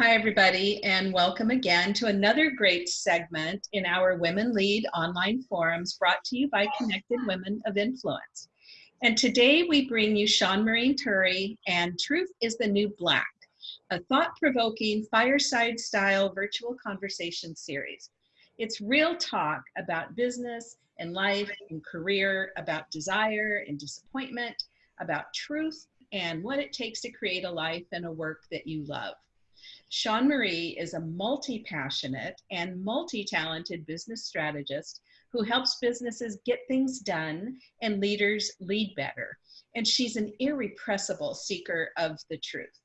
hi, everybody, and welcome again to another great segment in our Women Lead online forums brought to you by Connected Women of Influence. And today we bring you Sean Marie Turry and Truth is the New Black, a thought-provoking fireside-style virtual conversation series. It's real talk about business and life and career, about desire and disappointment, about truth and what it takes to create a life and a work that you love. Sean Marie is a multi-passionate and multi-talented business strategist who helps businesses get things done and leaders lead better. And she's an irrepressible seeker of the truth.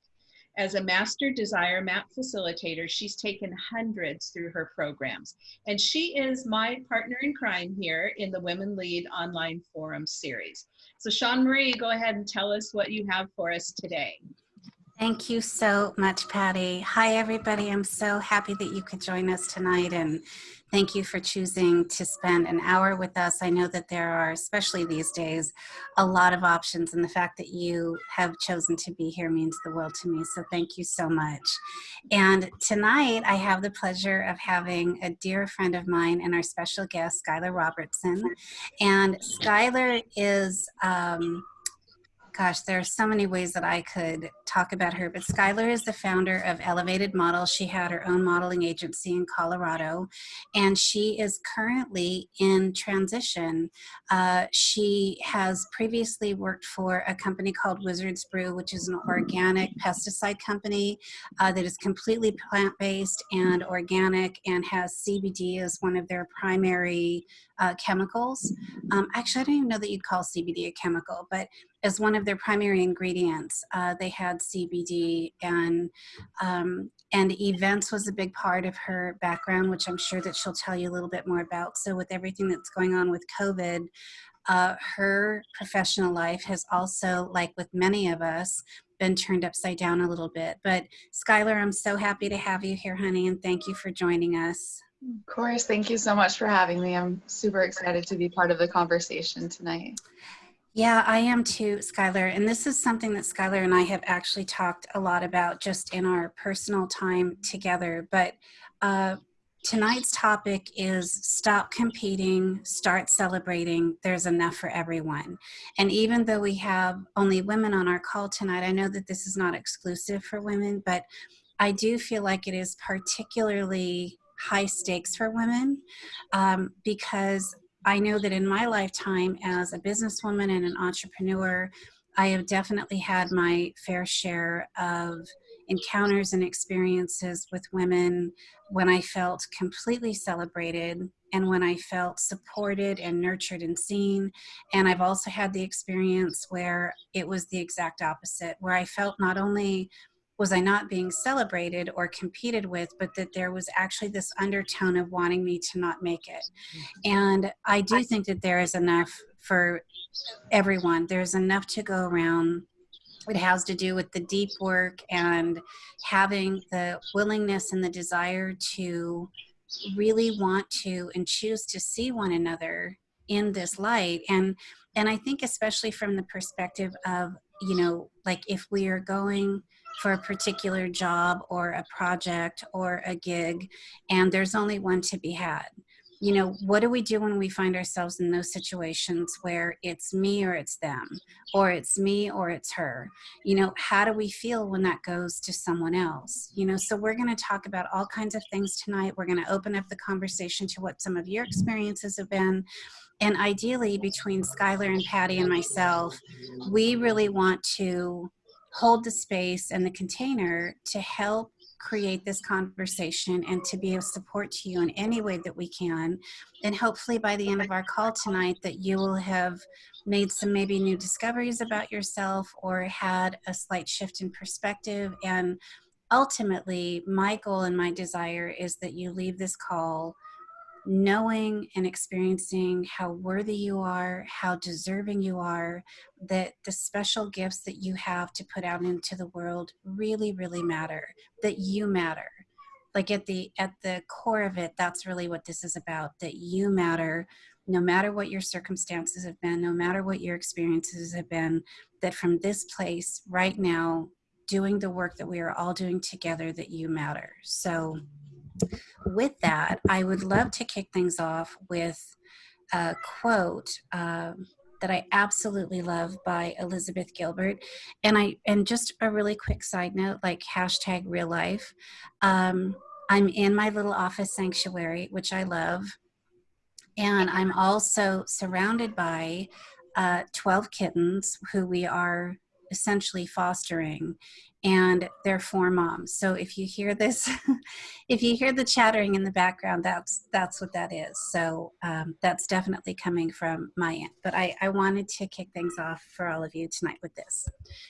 As a master desire map facilitator, she's taken hundreds through her programs. And she is my partner in crime here in the Women Lead Online Forum series. So Sean Marie, go ahead and tell us what you have for us today. Thank you so much, Patty. Hi, everybody. I'm so happy that you could join us tonight and thank you for choosing to spend an hour with us. I know that there are, especially these days, a lot of options and the fact that you have chosen to be here means the world to me. So thank you so much. And tonight I have the pleasure of having a dear friend of mine and our special guest, Skylar Robertson. And Skylar is, um, gosh, there are so many ways that I could talk about her, but Skylar is the founder of Elevated Model. She had her own modeling agency in Colorado, and she is currently in transition. Uh, she has previously worked for a company called Wizard's Brew, which is an organic pesticide company uh, that is completely plant-based and organic and has CBD as one of their primary uh, chemicals. Um, actually, I don't even know that you'd call CBD a chemical, but as one of their primary ingredients, uh, they had CBD and um, and events was a big part of her background, which I'm sure that she'll tell you a little bit more about. So with everything that's going on with COVID, uh, her professional life has also, like with many of us, been turned upside down a little bit. But Skylar, I'm so happy to have you here, honey, and thank you for joining us. Of course. Thank you so much for having me. I'm super excited to be part of the conversation tonight. Yeah, I am too, Skylar. And this is something that Skylar and I have actually talked a lot about just in our personal time together. But uh, tonight's topic is stop competing, start celebrating. There's enough for everyone. And even though we have only women on our call tonight, I know that this is not exclusive for women, but I do feel like it is particularly high stakes for women um, because I know that in my lifetime as a businesswoman and an entrepreneur, I have definitely had my fair share of encounters and experiences with women when I felt completely celebrated and when I felt supported and nurtured and seen. And I've also had the experience where it was the exact opposite, where I felt not only was I not being celebrated or competed with, but that there was actually this undertone of wanting me to not make it. Mm-hmm. And I do think that there is enough for everyone. There's enough to go around. It has to do with the deep work and having the willingness and the desire to really want to and choose to see one another in this light. And and I think especially from the perspective of, you know, like if we are going for a particular job or a project or a gig and there's only one to be had. You know what do we do when we find ourselves in those situations where it's me or it's them or it's me or it's her? You know how do we feel when that goes to someone else? You know so we're going to talk about all kinds of things tonight. We're going to open up the conversation to what some of your experiences have been. And ideally between skylar and patty and myself we really want to hold the space and the container to help create this conversation and to be of support to you in any way that we can. And hopefully by the end of our call tonight that you will have made some maybe new discoveries about yourself or had a slight shift in perspective. And ultimately, my goal and my desire is that you leave this call knowing and experiencing how worthy you are, how deserving you are, that the special gifts that you have to put out into the world really, really matter, that you matter. Like at the at the core of it, that's really what this is about, that you matter no matter what your circumstances have been, no matter what your experiences have been, that from this place right now, doing the work that we are all doing together that you matter. So with that, I would love to kick things off with a quote um, that I absolutely love by Elizabeth Gilbert. And I and just a really quick side note, like hashtag real life. Um, I'm in my little office sanctuary, which I love. And I'm also surrounded by uh, 12 kittens who we are essentially fostering and they're four moms. So if you hear this if you hear the chattering in the background that's that's what that is. So um, that's definitely coming from my end but I, I wanted to kick things off for all of you tonight with this.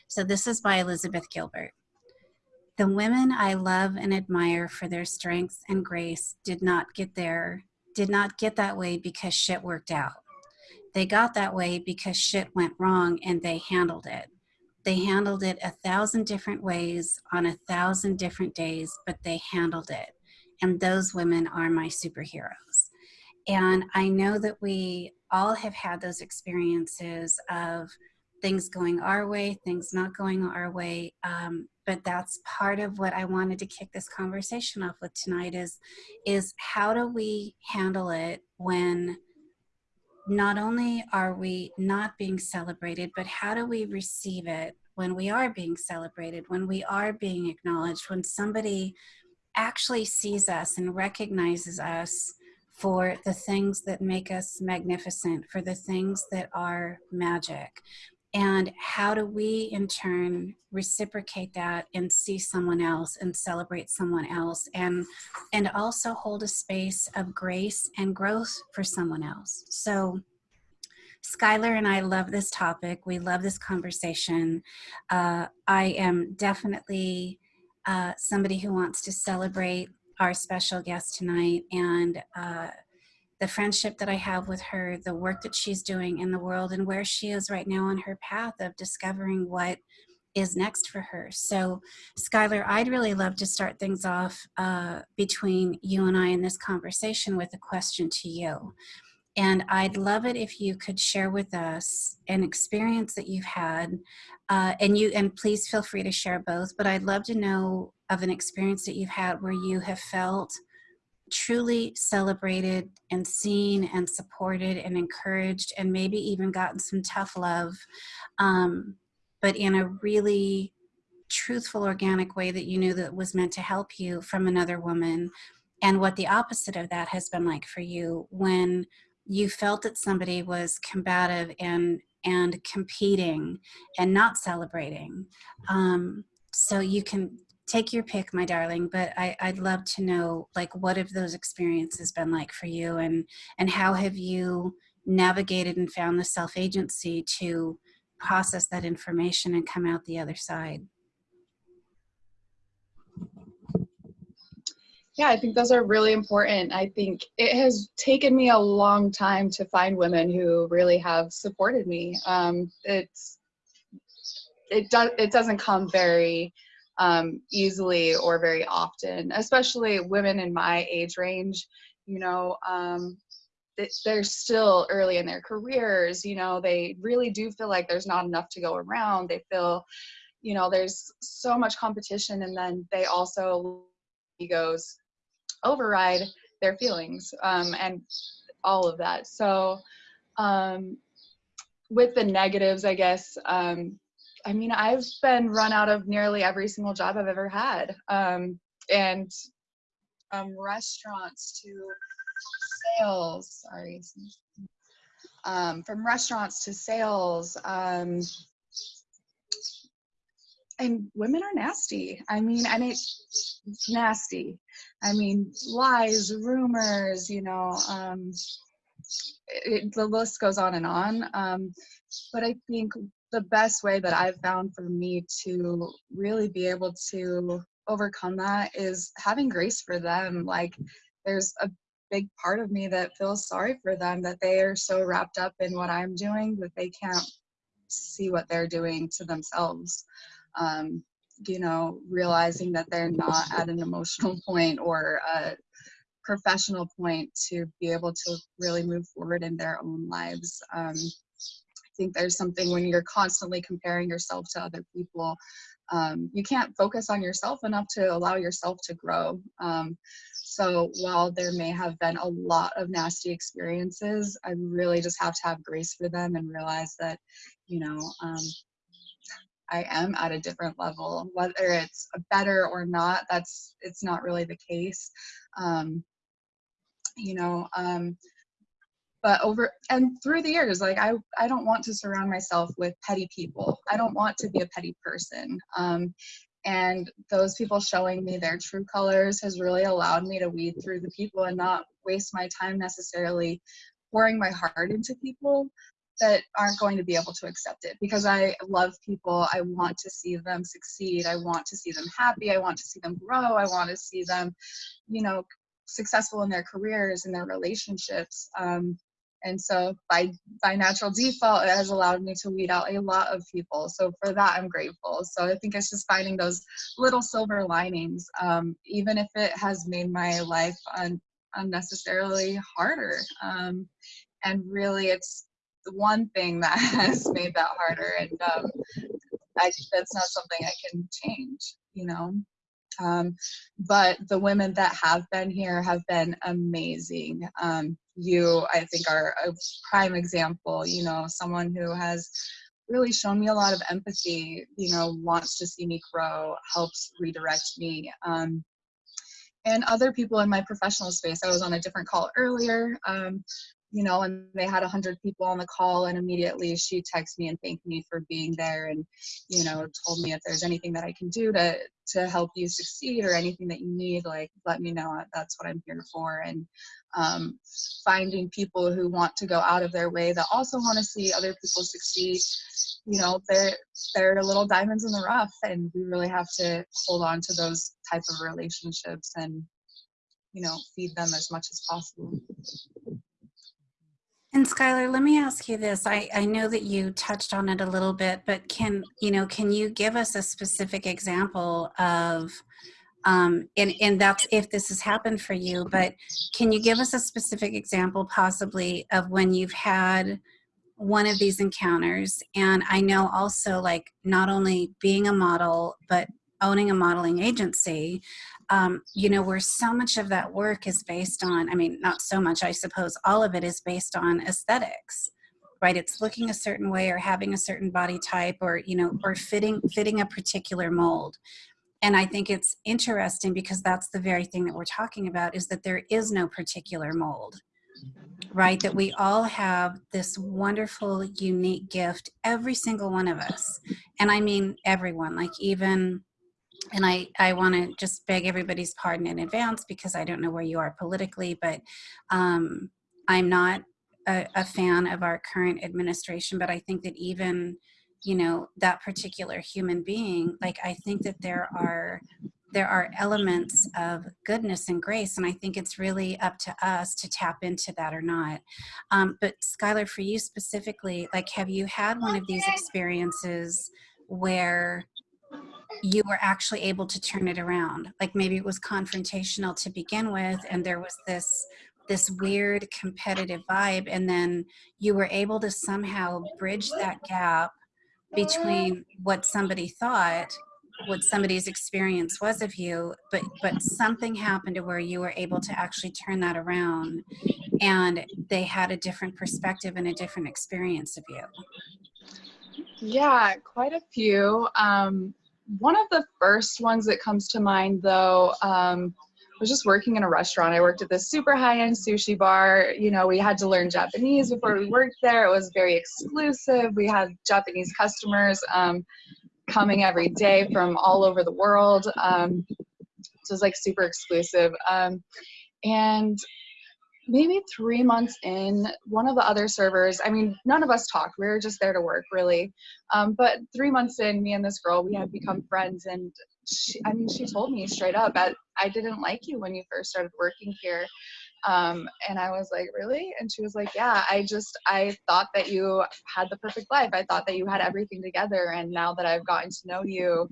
So this is by elizabeth gilbert. The women i love and admire for their strength and grace did not get there did not get that way because shit worked out. They got that way because shit went wrong and they handled it they handled it a thousand different ways on a thousand different days, but they handled it. And those women are my superheroes. And I know that we all have had those experiences of things going our way, things not going our way. Um, but that's part of what I wanted to kick this conversation off with tonight is, is how do we handle it when not only are we not being celebrated, but how do we receive it when we are being celebrated, when we are being acknowledged, when somebody actually sees us and recognizes us for the things that make us magnificent, for the things that are magic. And how do we in turn reciprocate that and see someone else and celebrate someone else and and also hold a space of grace and growth for someone else. So Skylar and I love this topic. We love this conversation. Uh, I am definitely uh, somebody who wants to celebrate our special guest tonight and uh, the friendship that I have with her, the work that she's doing in the world, and where she is right now on her path of discovering what is next for her. So, Skylar, I'd really love to start things off uh, between you and I in this conversation with a question to you. And I'd love it if you could share with us an experience that you've had, uh, and you and please feel free to share both. But I'd love to know of an experience that you've had where you have felt truly celebrated and seen and supported and encouraged and maybe even gotten some tough love um, but in a really truthful organic way that you knew that was meant to help you from another woman and what the opposite of that has been like for you when you felt that somebody was combative and and competing and not celebrating um, so you can take your pick, my darling, but I, I'd love to know like what have those experiences been like for you and and how have you navigated and found the self-agency to process that information and come out the other side? Yeah, I think those are really important. I think it has taken me a long time to find women who really have supported me. Um, it's it does it doesn't come very um, easily or very often, especially women in my age range. You know, um, they're still early in their careers. You know, they really do feel like there's not enough to go around. They feel, you know, there's so much competition, and then they also egos override their feelings um, and all of that. So, um, with the negatives, I guess um, I mean, I've been run out of nearly every single job I've ever had. Um, and um, restaurants to sales, sorry. Um, from restaurants to sales, um, and women are nasty. I mean, and it's nasty. I mean, lies, rumors, you know, um, it, the list goes on and on. Um, but I think the best way that I've found for me to really be able to overcome that is having grace for them. Like, there's a big part of me that feels sorry for them that they are so wrapped up in what I'm doing that they can't see what they're doing to themselves. Um, you know, realizing that they're not at an emotional point or a professional point to be able to really move forward in their own lives. Um, think there's something when you're constantly comparing yourself to other people um, you can't focus on yourself enough to allow yourself to grow. Um, so while there may have been a lot of nasty experiences, I really just have to have grace for them and realize that, you know, um, I am at a different level. Whether it's better or not, that's it's not really the case. Um, you know, um, but over and through the years, like I, I don't want to surround myself with petty people. I don't want to be a petty person. Um, and those people showing me their true colors has really allowed me to weed through the people and not waste my time necessarily pouring my heart into people that aren't going to be able to accept it because I love people. I want to see them succeed. I want to see them happy. I want to see them grow. I want to see them, you know, successful in their careers and their relationships. Um, and so by by natural default it has allowed me to weed out a lot of people. So for that i'm grateful. So i think it's just finding those little silver linings um, even if it has made my life un- unnecessarily harder. Um, and really it's the one thing that has made that harder. And um, I, that's not something i can change you know? Um, but the women that have been here have been amazing. Um, you, I think, are a prime example, you know, someone who has really shown me a lot of empathy, you know, wants to see me grow, helps redirect me. Um, and other people in my professional space. I was on a different call earlier. Um, you know, and they had a hundred people on the call and immediately she texted me and thanked me for being there and, you know, told me if there's anything that I can do to, to help you succeed or anything that you need, like, let me know. That's what I'm here for. And um, finding people who want to go out of their way that also want to see other people succeed, you know, they're, they're little diamonds in the rough and we really have to hold on to those type of relationships and, you know, feed them as much as possible. And Skylar, let me ask you this. I, I know that you touched on it a little bit, but can, you know, can you give us a specific example of, um, and, and that's if this has happened for you, but can you give us a specific example possibly of when you've had one of these encounters? And I know also like not only being a model, but owning a modeling agency, um, you know, where so much of that work is based on, I mean, not so much, I suppose all of it is based on aesthetics, right? It's looking a certain way or having a certain body type or, you know, or fitting, fitting a particular mold. And I think it's interesting because that's the very thing that we're talking about is that there is no particular mold, right? That we all have this wonderful, unique gift, every single one of us. And I mean everyone, like even and I, I want to just beg everybody's pardon in advance because I don't know where you are politically, but um, I'm not a, a, fan of our current administration, but I think that even, you know, that particular human being, like I think that there are there are elements of goodness and grace, and I think it's really up to us to tap into that or not. Um, but Skylar, for you specifically, like, have you had one of these experiences where you were actually able to turn it around. Like maybe it was confrontational to begin with and there was this this weird competitive vibe and then you were able to somehow bridge that gap between what somebody thought what somebody's experience was of you but but something happened to where you were able to actually turn that around and they had a different perspective and a different experience of you yeah quite a few um one of the first ones that comes to mind though um, was just working in a restaurant. I worked at this super high-end sushi bar. You know, we had to learn Japanese before we worked there. It was very exclusive. We had Japanese customers um, coming every day from all over the world. Um, so it was like super exclusive. Um, and maybe three months in, one of the other servers, I mean, none of us talked. We were just there to work, really. Um, but three months in, me and this girl, we had become friends. And she, I mean, she told me straight up, I, I didn't like you when you first started working here. Um, and I was like, really? And she was like, yeah, I just, I thought that you had the perfect life. I thought that you had everything together. And now that I've gotten to know you,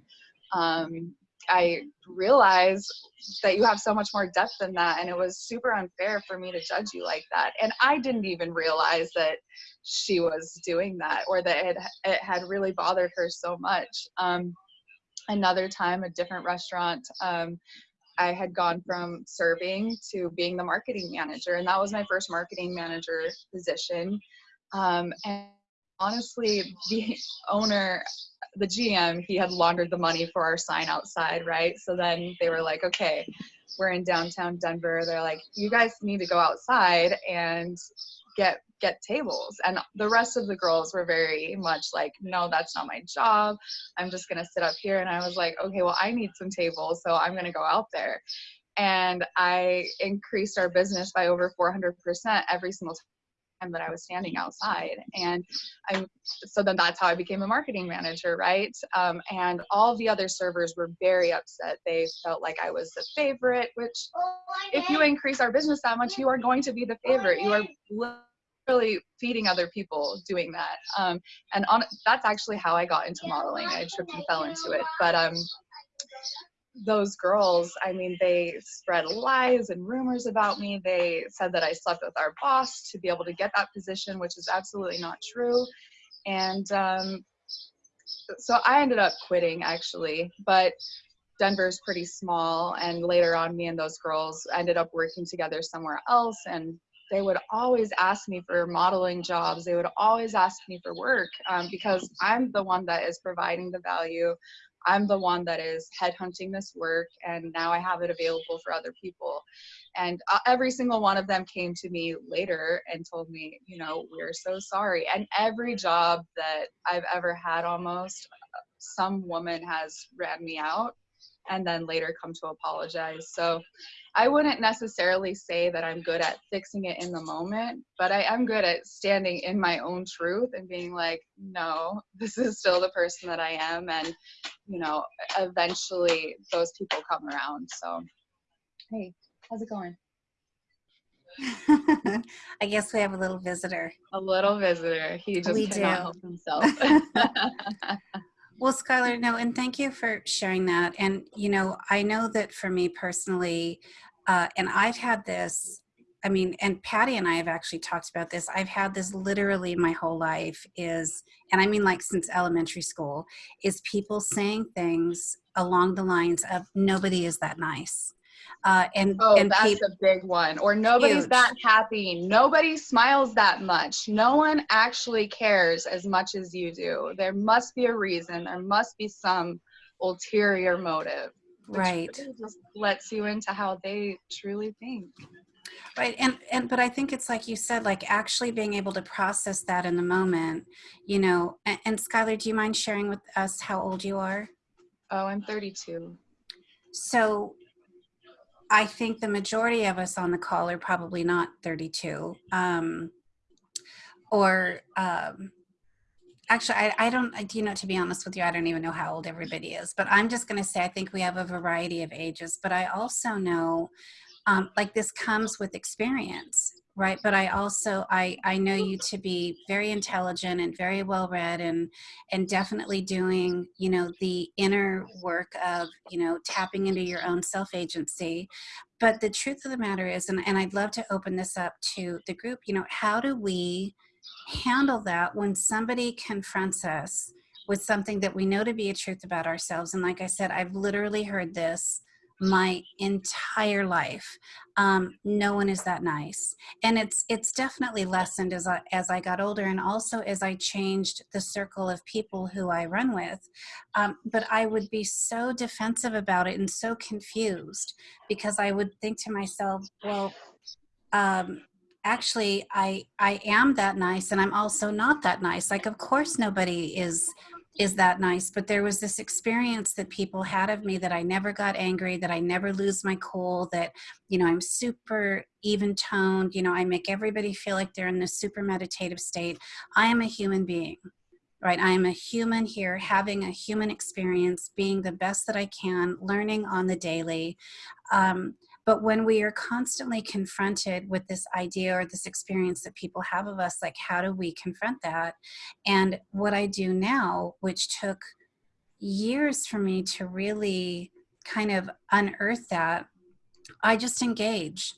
um, I realized that you have so much more depth than that. And it was super unfair for me to judge you like that. And I didn't even realize that she was doing that or that it, it had really bothered her so much. Um, another time, a different restaurant, um, I had gone from serving to being the marketing manager, and that was my first marketing manager position. Um, and honestly, the owner, the GM, he had laundered the money for our sign outside, right? So then they were like, okay, we're in downtown Denver. They're like, you guys need to go outside and get get tables and the rest of the girls were very much like no that's not my job i'm just going to sit up here and i was like okay well i need some tables so i'm going to go out there and i increased our business by over 400% every single time that i was standing outside and i so then that's how i became a marketing manager right um, and all the other servers were very upset they felt like i was the favorite which if you increase our business that much you are going to be the favorite you are really feeding other people doing that. Um, and on, that's actually how I got into modeling. I tripped and fell into it. But um, those girls, I mean, they spread lies and rumors about me. They said that I slept with our boss to be able to get that position, which is absolutely not true. And um, so I ended up quitting actually, but Denver's pretty small. And later on, me and those girls ended up working together somewhere else and they would always ask me for modeling jobs. They would always ask me for work um, because I'm the one that is providing the value. I'm the one that is headhunting this work, and now I have it available for other people. And uh, every single one of them came to me later and told me, you know, we're so sorry. And every job that I've ever had almost, some woman has ran me out and then later come to apologize. So I wouldn't necessarily say that I'm good at fixing it in the moment, but I am good at standing in my own truth and being like, no, this is still the person that I am. And, you know, eventually those people come around. So, hey, how's it going? I guess we have a little visitor. A little visitor. He just we cannot do. help himself. Well, Skylar, no, and thank you for sharing that. And, you know, I know that for me personally, uh, and I've had this, I mean, and Patty and I have actually talked about this. I've had this literally my whole life is, and I mean like since elementary school, is people saying things along the lines of nobody is that nice. Uh, and Oh, and that's a big one. Or nobody's Huge. that happy. Nobody smiles that much. No one actually cares as much as you do. There must be a reason. There must be some ulterior motive. which right. really Just lets you into how they truly think. Right. And, and, but I think it's like you said, like actually being able to process that in the moment, you know, and, and Skylar, do you mind sharing with us how old you are? Oh, I'm 32. So I think the majority of us on the call are probably not 32. Um, or um, actually, I, I don't, I, you know, to be honest with you, I don't even know how old everybody is. But I'm just going to say I think we have a variety of ages. But I also know um, like this comes with experience right but i also i i know you to be very intelligent and very well read and and definitely doing you know the inner work of you know tapping into your own self agency but the truth of the matter is and, and i'd love to open this up to the group you know how do we handle that when somebody confronts us with something that we know to be a truth about ourselves? And like i said i've literally heard this my entire life um, no one is that nice. And it's it's definitely lessened as I, as I got older and also as I changed the circle of people who I run with um, but I would be so defensive about it and so confused because I would think to myself well um, actually I I am that nice and I'm also not that nice. Like of course nobody is is that nice but there was this experience that people had of me that i never got angry that i never lose my cool that you know i'm super even toned you know i make everybody feel like they're in this super meditative state. I am a human being right? I am a human here having a human experience being the best that i can learning on the daily. Um, but when we are constantly confronted with this idea or this experience that people have of us, like how do we confront that? And what I do now, which took years for me to really kind of unearth that, I just engage.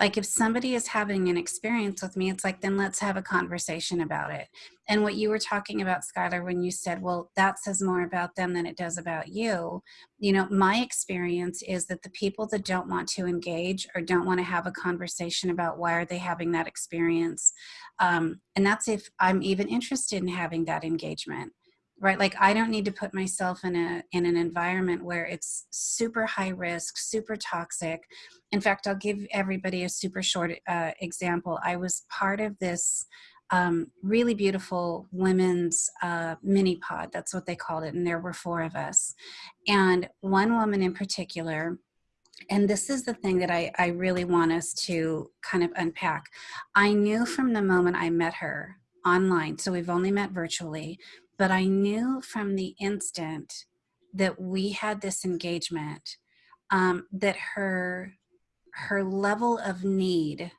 Like if somebody is having an experience with me, it's like, then let's have a conversation about it. And what you were talking about, Skylar, when you said, well, that says more about them than it does about you. You know, my experience is that the people that don't want to engage or don't want to have a conversation about why are they having that experience, um, and that's if I'm even interested in having that engagement right? Like i don't need to put myself in a in an environment where it's super high risk super toxic. In fact i'll give everybody a super short uh, example. I was part of this um, really beautiful women's uh, mini pod. That's what they called it and there were four of us. And one woman in particular and this is the thing that I, I really want us to kind of unpack. I knew from the moment I met her online, so we've only met virtually, but I knew from the instant that we had this engagement um, that her her level of need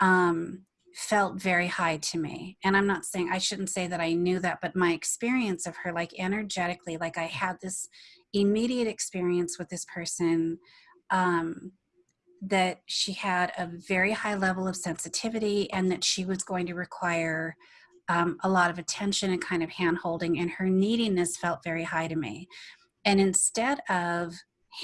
um, felt very high to me. And I'm not saying I shouldn't say that I knew that, but my experience of her, like energetically, like I had this immediate experience with this person um, that she had a very high level of sensitivity and that she was going to require um, a lot of attention and kind of hand holding, and her neediness felt very high to me. And instead of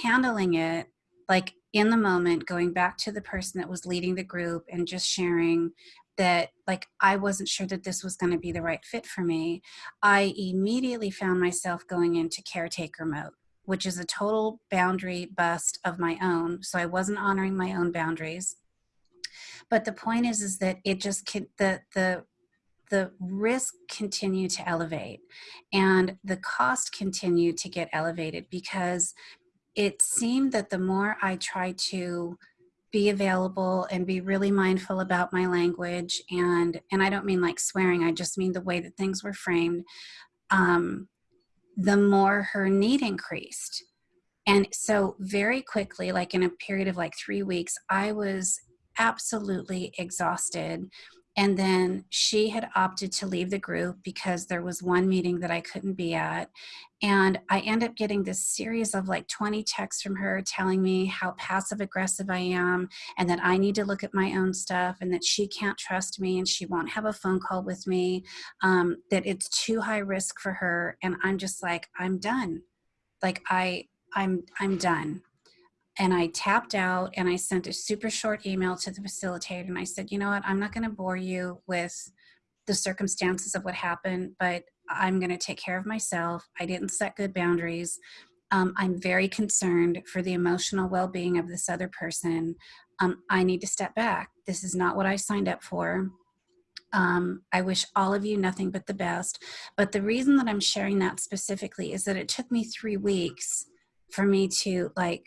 handling it like in the moment, going back to the person that was leading the group and just sharing that like I wasn't sure that this was going to be the right fit for me, I immediately found myself going into caretaker mode which is a total boundary bust of my own. So I wasn't honoring my own boundaries. But the point is, is that it just the the the risk continued to elevate and the cost continued to get elevated because it seemed that the more I tried to be available and be really mindful about my language and and I don't mean like swearing I just mean the way that things were framed um, the more her need increased. And so very quickly like in a period of like three weeks I was absolutely exhausted and then she had opted to leave the group because there was one meeting that I couldn't be at. And I end up getting this series of like 20 texts from her telling me how passive aggressive I am and that I need to look at my own stuff and that she can't trust me and she won't have a phone call with me, um, that it's too high risk for her. And I'm just like, I'm done. Like I, I'm, I'm done and I tapped out and I sent a super short email to the facilitator and I said, you know what, I'm not going to bore you with the circumstances of what happened, but I'm going to take care of myself. I didn't set good boundaries. Um, I'm very concerned for the emotional well being of this other person. Um, I need to step back. This is not what I signed up for. Um, I wish all of you nothing but the best. But the reason that I'm sharing that specifically is that it took me three weeks for me to like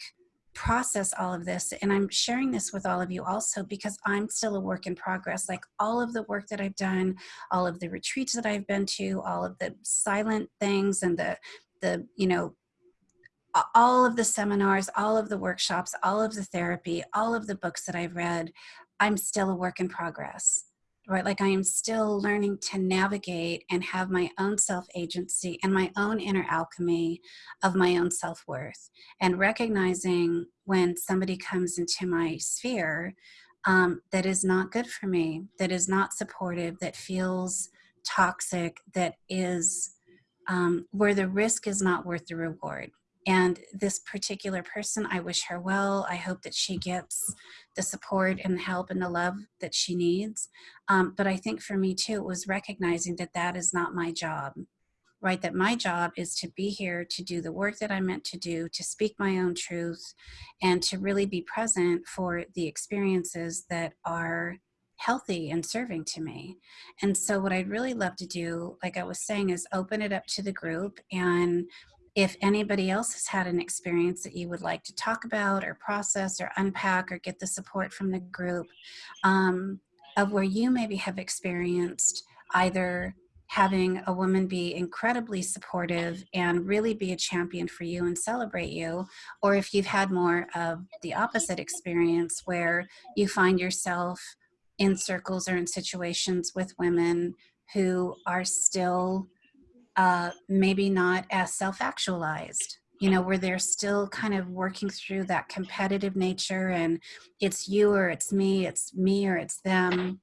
process all of this and i'm sharing this with all of you also because i'm still a work in progress. Like all of the work that i've done all of the retreats that i've been to all of the silent things and the the you know all of the seminars all of the workshops all of the therapy all of the books that i've read i'm still a work in progress right? Like I am still learning to navigate and have my own self agency and my own inner alchemy of my own self worth. And recognizing when somebody comes into my sphere um, that is not good for me, that is not supportive, that feels toxic, that is um, where the risk is not worth the reward. And this particular person, I wish her well. I hope that she gets the support and help and the love that she needs. Um, but I think for me too, it was recognizing that that is not my job, right? That my job is to be here to do the work that I'm meant to do, to speak my own truth, and to really be present for the experiences that are healthy and serving to me. And so, what I'd really love to do, like I was saying, is open it up to the group and if anybody else has had an experience that you would like to talk about or process or unpack or get the support from the group um, of where you maybe have experienced either having a woman be incredibly supportive and really be a champion for you and celebrate you, or if you've had more of the opposite experience where you find yourself in circles or in situations with women who are still uh, maybe not as self-actualized you know, where they're still kind of working through that competitive nature and it's you or it's me, it's me or it's them.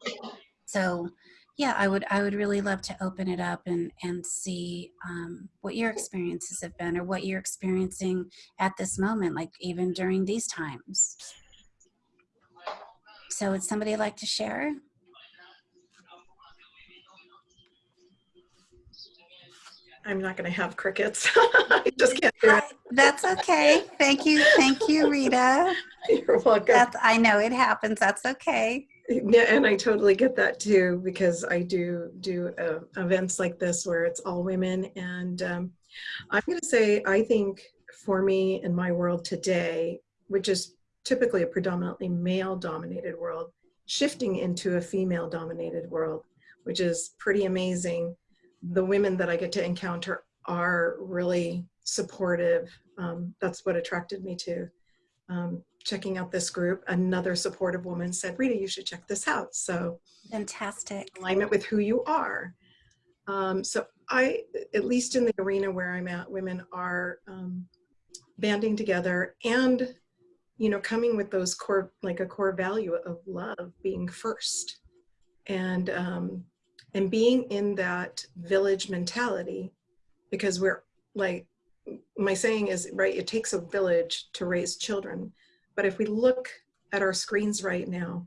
So yeah, I would I would really love to open it up and and see um, what your experiences have been or what you're experiencing at this moment, like even during these times. So would somebody like to share? I'm not going to have crickets. I just can't do it. That's okay. Thank you. Thank you, Rita. You're welcome. That's, I know it happens. That's okay. Yeah, and I totally get that too because I do do uh, events like this where it's all women. And um, I'm going to say, I think for me in my world today, which is typically a predominantly male dominated world, shifting into a female dominated world, which is pretty amazing the women that I get to encounter are really supportive. Um, that's what attracted me to um, checking out this group. Another supportive woman said, Rita, you should check this out. So fantastic. Alignment with who you are. Um, so I, at least in the arena where I'm at, women are um, banding together and, you know, coming with those core, like a core value of love being first. And um, and being in that village mentality because we're like my saying is right it takes a village to raise children. But if we look at our screens right now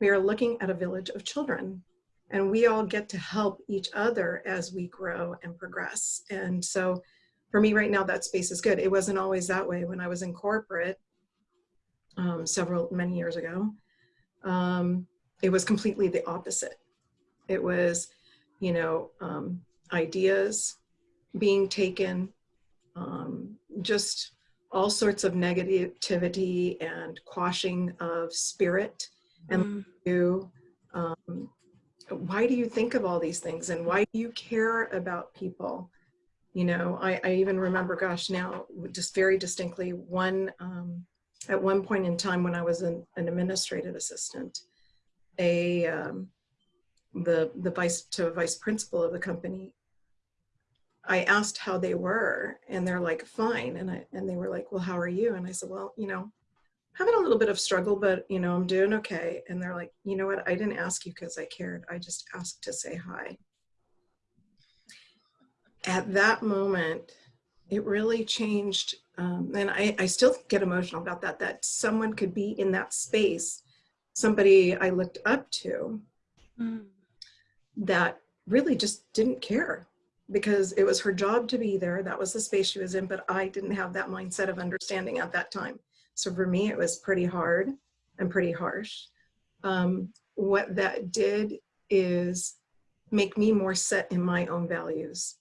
we are looking at a village of children and we all get to help each other as we grow and progress. And so for me right now that space is good. It wasn't always that way when i was in corporate um, several many years ago. Um, it was completely the opposite it was, you know, um, ideas being taken, um, just all sorts of negativity and quashing of spirit. And mm. you, um, why do you think of all these things and why do you care about people? You know, I, I even remember, gosh, now just very distinctly one, um, at one point in time when I was an, an administrative assistant, a, um, the the vice to vice principal of the company i asked how they were and they're like fine. And i and they were like well how are you? And i said well you know having a little bit of struggle but you know i'm doing okay. And they're like you know what? I didn't ask you because i cared. I just asked to say hi. At that moment it really changed um, and I, I still get emotional about that that someone could be in that space somebody i looked up to mm that really just didn't care because it was her job to be there. That was the space she was in, but I didn't have that mindset of understanding at that time. So for me, it was pretty hard and pretty harsh. Um, what that did is make me more set in my own values.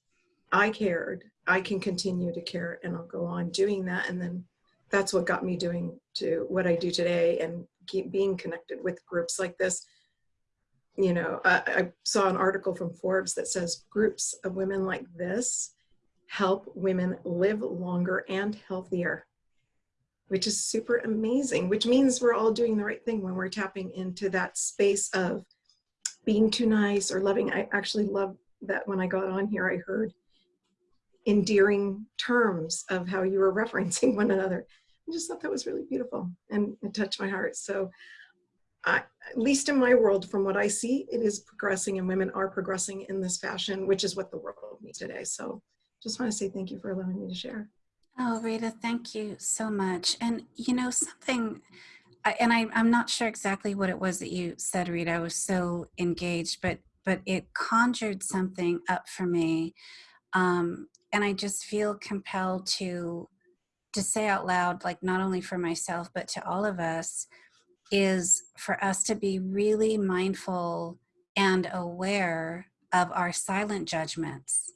I cared, I can continue to care and I'll go on doing that. And then that's what got me doing to what I do today and keep being connected with groups like this you know, I, I, saw an article from Forbes that says groups of women like this help women live longer and healthier, which is super amazing, which means we're all doing the right thing when we're tapping into that space of being too nice or loving. I actually love that when I got on here, I heard endearing terms of how you were referencing one another. I just thought that was really beautiful and it touched my heart. So I, at least in my world, from what I see, it is progressing and women are progressing in this fashion, which is what the world needs today. So just want to say thank you for allowing me to share. Oh, Rita, thank you so much. And you know, something, and I, I'm not sure exactly what it was that you said, Rita, I was so engaged, but, but it conjured something up for me. Um, and I just feel compelled to, to say out loud, like not only for myself, but to all of us, is for us to be really mindful and aware of our silent judgments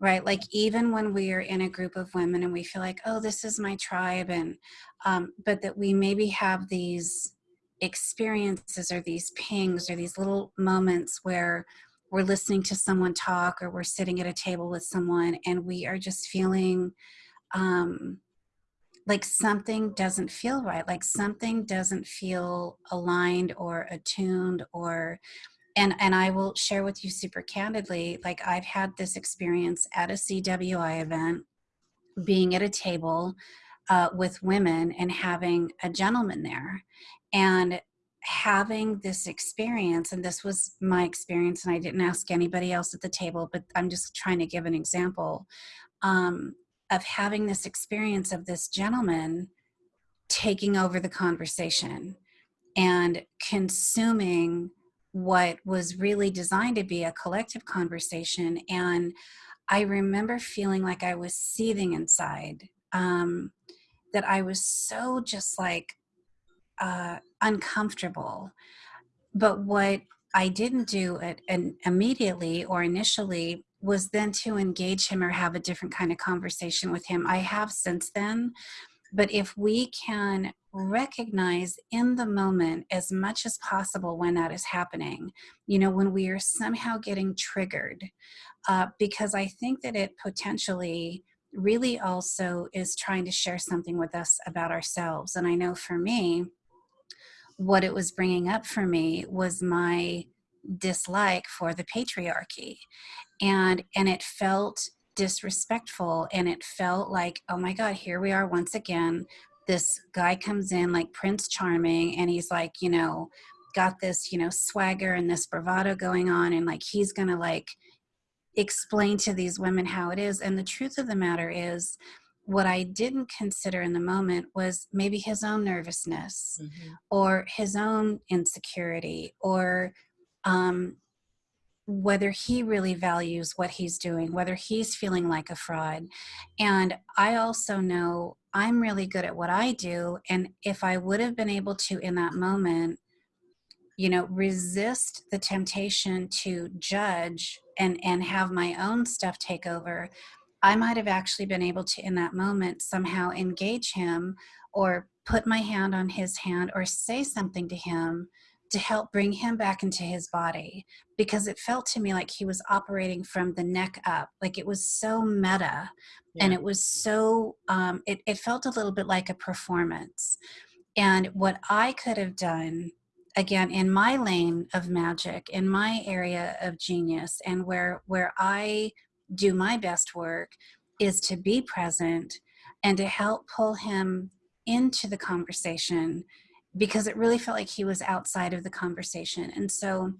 right? Like even when we are in a group of women and we feel like oh this is my tribe and um, but that we maybe have these experiences or these pings or these little moments where we're listening to someone talk or we're sitting at a table with someone and we are just feeling um, like something doesn't feel right, like something doesn't feel aligned or attuned or and and I will share with you super candidly, like I've had this experience at a CWI event being at a table uh, with women and having a gentleman there and having this experience and this was my experience and i didn't ask anybody else at the table but i'm just trying to give an example um, of having this experience of this gentleman taking over the conversation and consuming what was really designed to be a collective conversation. And i remember feeling like i was seething inside um, that i was so just like uh, uncomfortable. But what i didn't do it immediately or initially was then to engage him or have a different kind of conversation with him i have since then but if we can recognize in the moment as much as possible when that is happening, you know, when we are somehow getting triggered, uh, because I think that it potentially really also is trying to share something with us about ourselves. And I know for me, what it was bringing up for me was my dislike for the patriarchy. And and it felt disrespectful and it felt like oh my god here we are once again. This guy comes in like prince charming and he's like you know got this you know swagger and this bravado going on and like he's gonna like explain to these women how it is. And the truth of the matter is what i didn't consider in the moment was maybe his own nervousness mm-hmm. or his own insecurity or um, whether he really values what he's doing, whether he's feeling like a fraud. And I also know I'm really good at what I do. And if I would have been able to, in that moment, you know, resist the temptation to judge and, and have my own stuff take over, I might have actually been able to, in that moment, somehow engage him or put my hand on his hand or say something to him to help bring him back into his body because it felt to me like he was operating from the neck up like it was so meta yeah. and it was so um, it, it felt a little bit like a performance and what i could have done again in my lane of magic in my area of genius and where where i do my best work is to be present and to help pull him into the conversation because it really felt like he was outside of the conversation. And so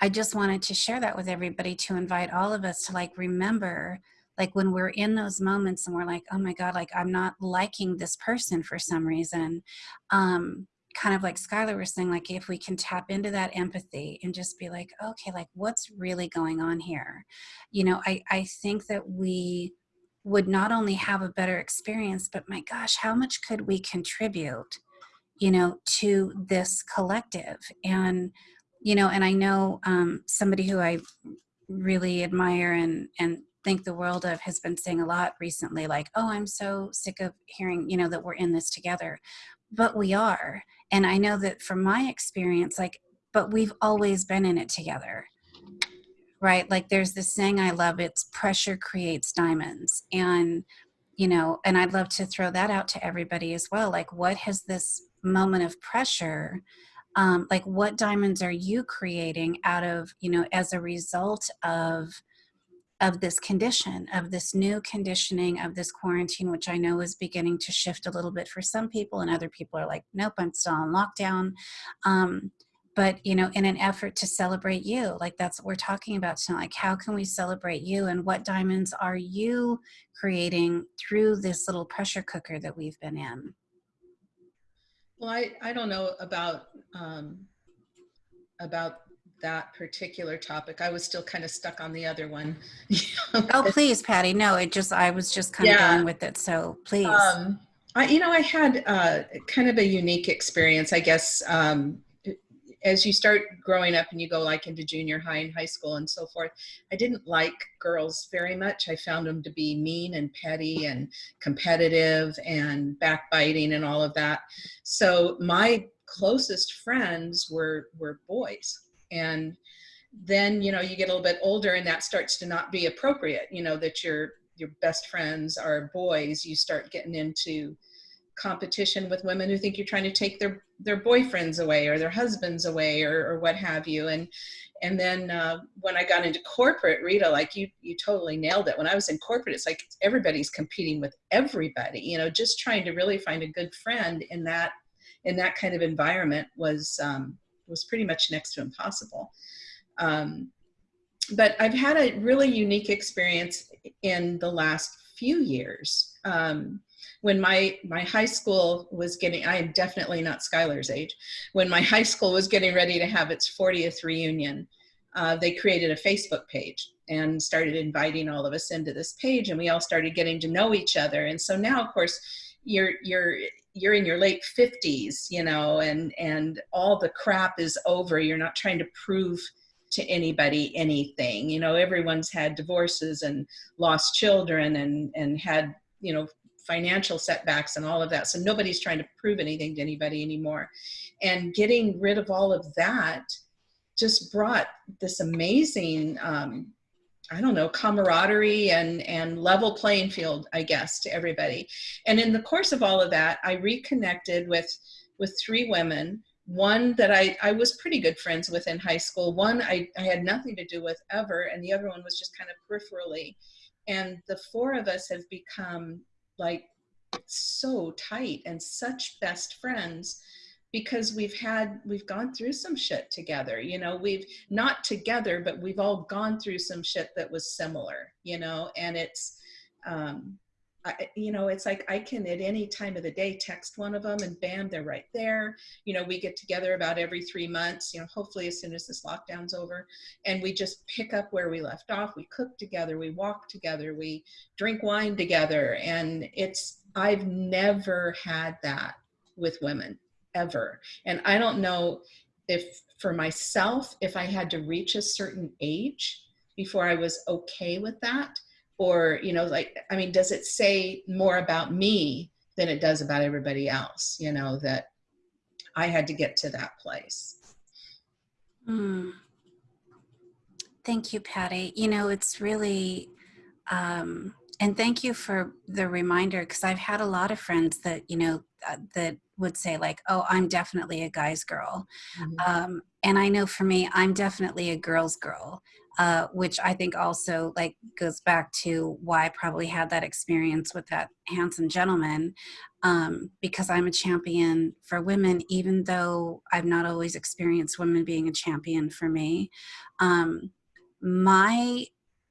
I just wanted to share that with everybody to invite all of us to like remember like when we're in those moments and we're like, oh my God, like I'm not liking this person for some reason. Um, kind of like Skylar was saying, like if we can tap into that empathy and just be like, okay, like what's really going on here? You know, I, I think that we would not only have a better experience, but my gosh, how much could we contribute you know, to this collective. And, you know, and I know um, somebody who I really admire and, and think the world of has been saying a lot recently, like, oh, I'm so sick of hearing, you know, that we're in this together. But we are. And I know that from my experience, like, but we've always been in it together right like there's this saying i love it's pressure creates diamonds and you know and i'd love to throw that out to everybody as well like what has this moment of pressure um, like what diamonds are you creating out of you know as a result of of this condition of this new conditioning of this quarantine which i know is beginning to shift a little bit for some people and other people are like nope i'm still on lockdown. Um, but you know in an effort to celebrate you like that's what we're talking about tonight like how can we celebrate you and what diamonds are you creating through this little pressure cooker that we've been in well, I, I don't know about um, about that particular topic. I was still kind of stuck on the other one. oh, please, Patty. No, it just I was just kind yeah. of going with it. So please. Um, I, you know, I had uh, kind of a unique experience, I guess. Um, as you start growing up and you go like into junior high and high school and so forth, I didn't like girls very much. I found them to be mean and petty and competitive and backbiting and all of that. So my closest friends were were boys and then you know you get a little bit older and that starts to not be appropriate you know that your your best friends are boys you start getting into competition with women who think you're trying to take their their boyfriends away or their husbands away or, or what have you. And and then uh, when i got into corporate rita like you you totally nailed it. When i was in corporate it's like everybody's competing with everybody you know just trying to really find a good friend in that in that kind of environment was um, was pretty much next to impossible. Um, but i've had a really unique experience in the last few years. Um, when my my high school was getting i am definitely not skylar's age. When my high school was getting ready to have its 40th reunion uh, they created a facebook page and started inviting all of us into this page and we all started getting to know each other. And so now of course you're you're you're in your late 50s you know and and all the crap is over. You're not trying to prove to anybody anything. You know everyone's had divorces and lost children and and had you know financial setbacks and all of that. So nobody's trying to prove anything to anybody anymore. And getting rid of all of that just brought this amazing, um, I don't know, camaraderie and, and level playing field, I guess, to everybody. And in the course of all of that, I reconnected with, with three women one that I, I was pretty good friends with in high school, one I, I had nothing to do with ever, and the other one was just kind of peripherally. And the four of us have become like so tight and such best friends because we've had we've gone through some shit together you know? We've not together but we've all gone through some shit that was similar you know? And it's um I, you know, it's like I can at any time of the day text one of them and bam, they're right there. You know, we get together about every three months, you know, hopefully as soon as this lockdown's over, and we just pick up where we left off. We cook together, we walk together, we drink wine together. And it's, I've never had that with women ever. And I don't know if for myself, if I had to reach a certain age before I was okay with that or you know like i mean does it say more about me than it does about everybody else you know that i had to get to that place mm. thank you patty you know it's really um, and thank you for the reminder because i've had a lot of friends that you know uh, that would say like oh i'm definitely a guy's girl mm-hmm. um, and i know for me i'm definitely a girl's girl uh, which I think also like goes back to why I probably had that experience with that handsome gentleman, um, because I'm a champion for women, even though I've not always experienced women being a champion for me. Um, my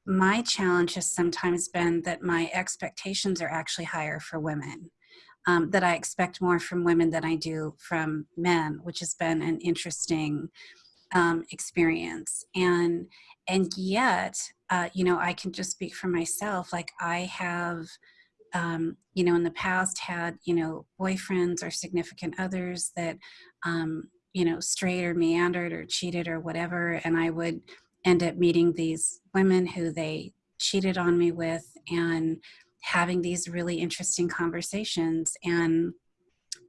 my challenge has sometimes been that my expectations are actually higher for women. Um, that I expect more from women than I do from men, which has been an interesting um, experience. And and yet, uh, you know, I can just speak for myself. Like I have, um, you know, in the past had, you know, boyfriends or significant others that, um, you know, strayed or meandered or cheated or whatever. And I would end up meeting these women who they cheated on me with and having these really interesting conversations. And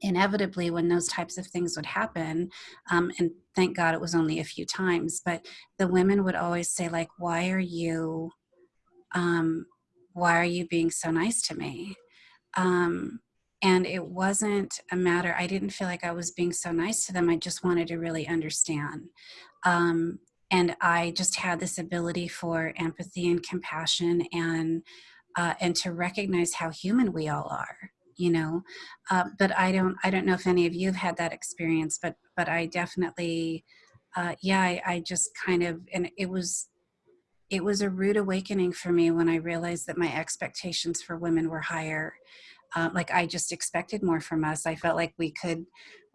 inevitably when those types of things would happen um, and thank god it was only a few times but the women would always say like why are you um, why are you being so nice to me? Um, and it wasn't a matter i didn't feel like i was being so nice to them i just wanted to really understand. Um, and i just had this ability for empathy and compassion and uh, and to recognize how human we all are you know uh, but i don't i don't know if any of you have had that experience but but i definitely uh, yeah I, I just kind of and it was it was a rude awakening for me when i realized that my expectations for women were higher. Uh, like i just expected more from us. I felt like we could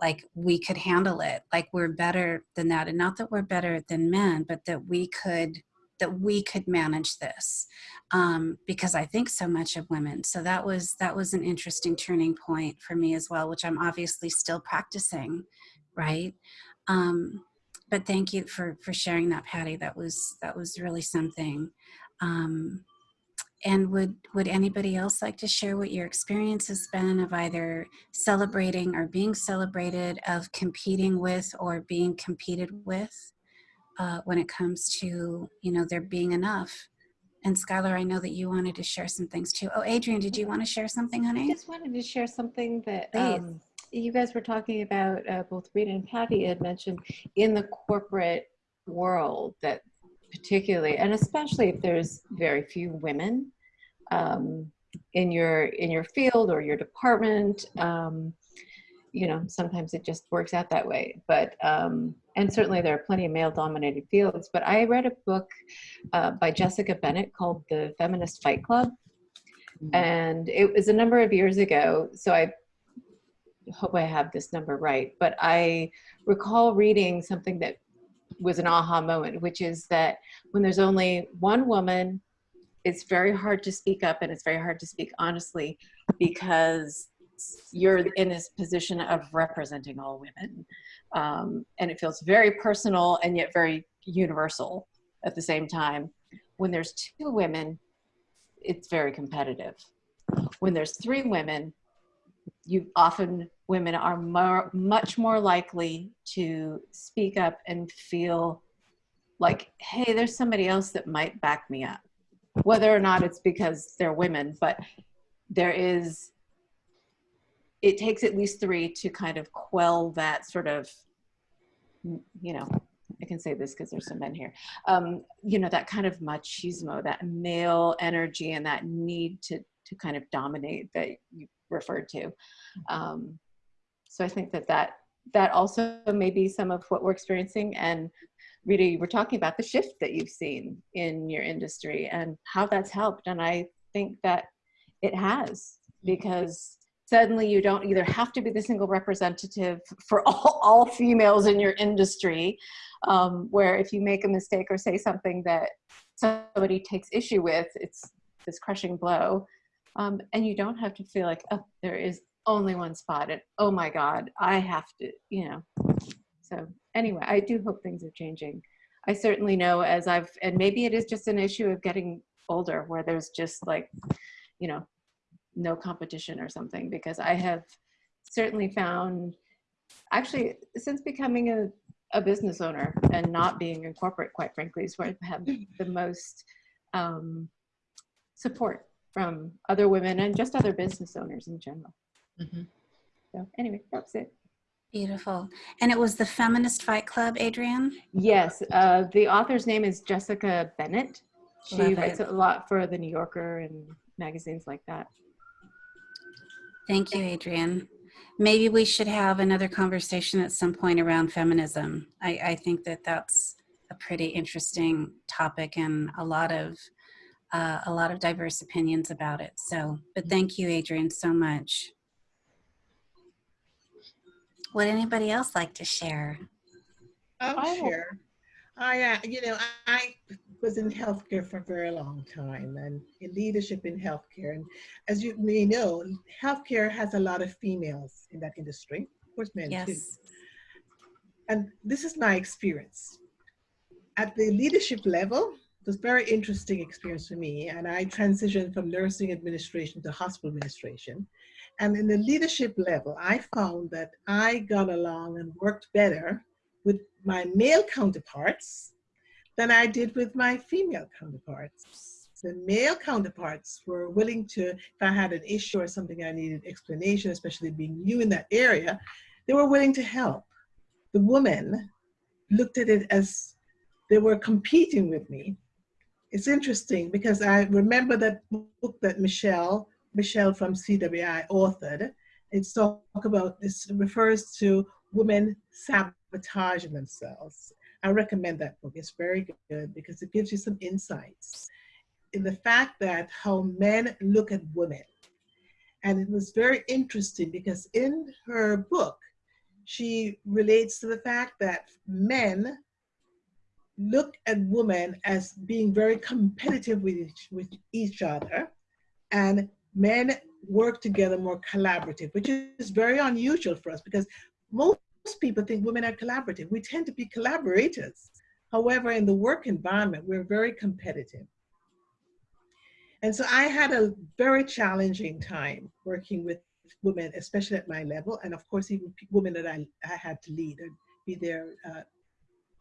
like we could handle it. Like we're better than that. And not that we're better than men but that we could that we could manage this um, because I think so much of women. So that was that was an interesting turning point for me as well, which I'm obviously still practicing, right? Um, but thank you for for sharing that, Patty. That was that was really something. Um, and would would anybody else like to share what your experience has been of either celebrating or being celebrated, of competing with or being competed with? Uh, when it comes to you know there being enough and Skylar, I know that you wanted to share some things too. Oh, Adrian, did you want to share something, honey? I just wanted to share something that um, you guys were talking about, uh, both Rita and Patty had mentioned in the corporate world that particularly, and especially if there's very few women um, in your in your field or your department, um, you know, sometimes it just works out that way. But um, and certainly there are plenty of male-dominated fields. But I read a book uh, by Jessica Bennett called The Feminist Fight Club and it was a number of years ago so i hope i have this number right but i recall reading something that was an aha moment which is that when there's only one woman it's very hard to speak up and it's very hard to speak honestly because you're in this position of representing all women um, and it feels very personal and yet very universal at the same time when there's two women it's very competitive. When there's three women, you often women are more, much more likely to speak up and feel like, hey, there's somebody else that might back me up. Whether or not it's because they're women, but there is, it takes at least three to kind of quell that sort of, you know, I can say this because there's some men here. Um, you know, that kind of machismo, that male energy and that need to, to kind of dominate that you referred to. Um, so I think that that, that also may be some of what we're experiencing. And Rita, you were talking about the shift that you've seen in your industry and how that's helped. And I think that it has because suddenly you don't either have to be the single representative for all, all females in your industry um, where if you make a mistake or say something that somebody takes issue with it's this crushing blow. Um, and you don't have to feel like oh there is only one spot and oh my god i have to you know. So anyway i do hope things are changing. I certainly know as i've and maybe it is just an issue of getting older where there's just like you know no competition or something because I have certainly found actually since becoming a, a business owner and not being in corporate quite frankly is where I have the most um, support from other women and just other business owners in general. Mhm. So anyway, that's it. Beautiful. And it was the Feminist Fight Club, Adrienne? Yes, uh, the author's name is Jessica Bennett. She Love writes it. a lot for the New Yorker and magazines like that. Thank you, Adrian. Maybe we should have another conversation at some point around feminism. I, I think that that's a pretty interesting topic and a lot of uh, a lot of diverse opinions about it. So, but thank you, Adrian, so much. Would anybody else like to share? I'll I will- share. I, uh, you know, I was in healthcare for a very long time and in leadership in healthcare. And as you may know, healthcare has a lot of females in that industry, of course, men too. And this is my experience. At the leadership level, it was a very interesting experience for me. And I transitioned from nursing administration to hospital administration. And in the leadership level, I found that I got along and worked better with my male counterparts than I did with my female counterparts. The male counterparts were willing to, if I had an issue or something I needed explanation, especially being new in that area, they were willing to help. The women looked at it as they were competing with me. It's interesting because I remember that book that Michelle, Michelle from CWI authored. It's talk about, this refers to women sabotaging themselves. I recommend that book. It's very good because it gives you some insights in the fact that how men look at women. And it was very interesting because in her book, she relates to the fact that men look at women as being very competitive with each, with each other and men work together more collaborative, which is very unusual for us because most people think women are collaborative. We tend to be collaborators. However, in the work environment, we're very competitive. And so I had a very challenging time working with women, especially at my level, and of course, even women that I, I had to lead and be their uh,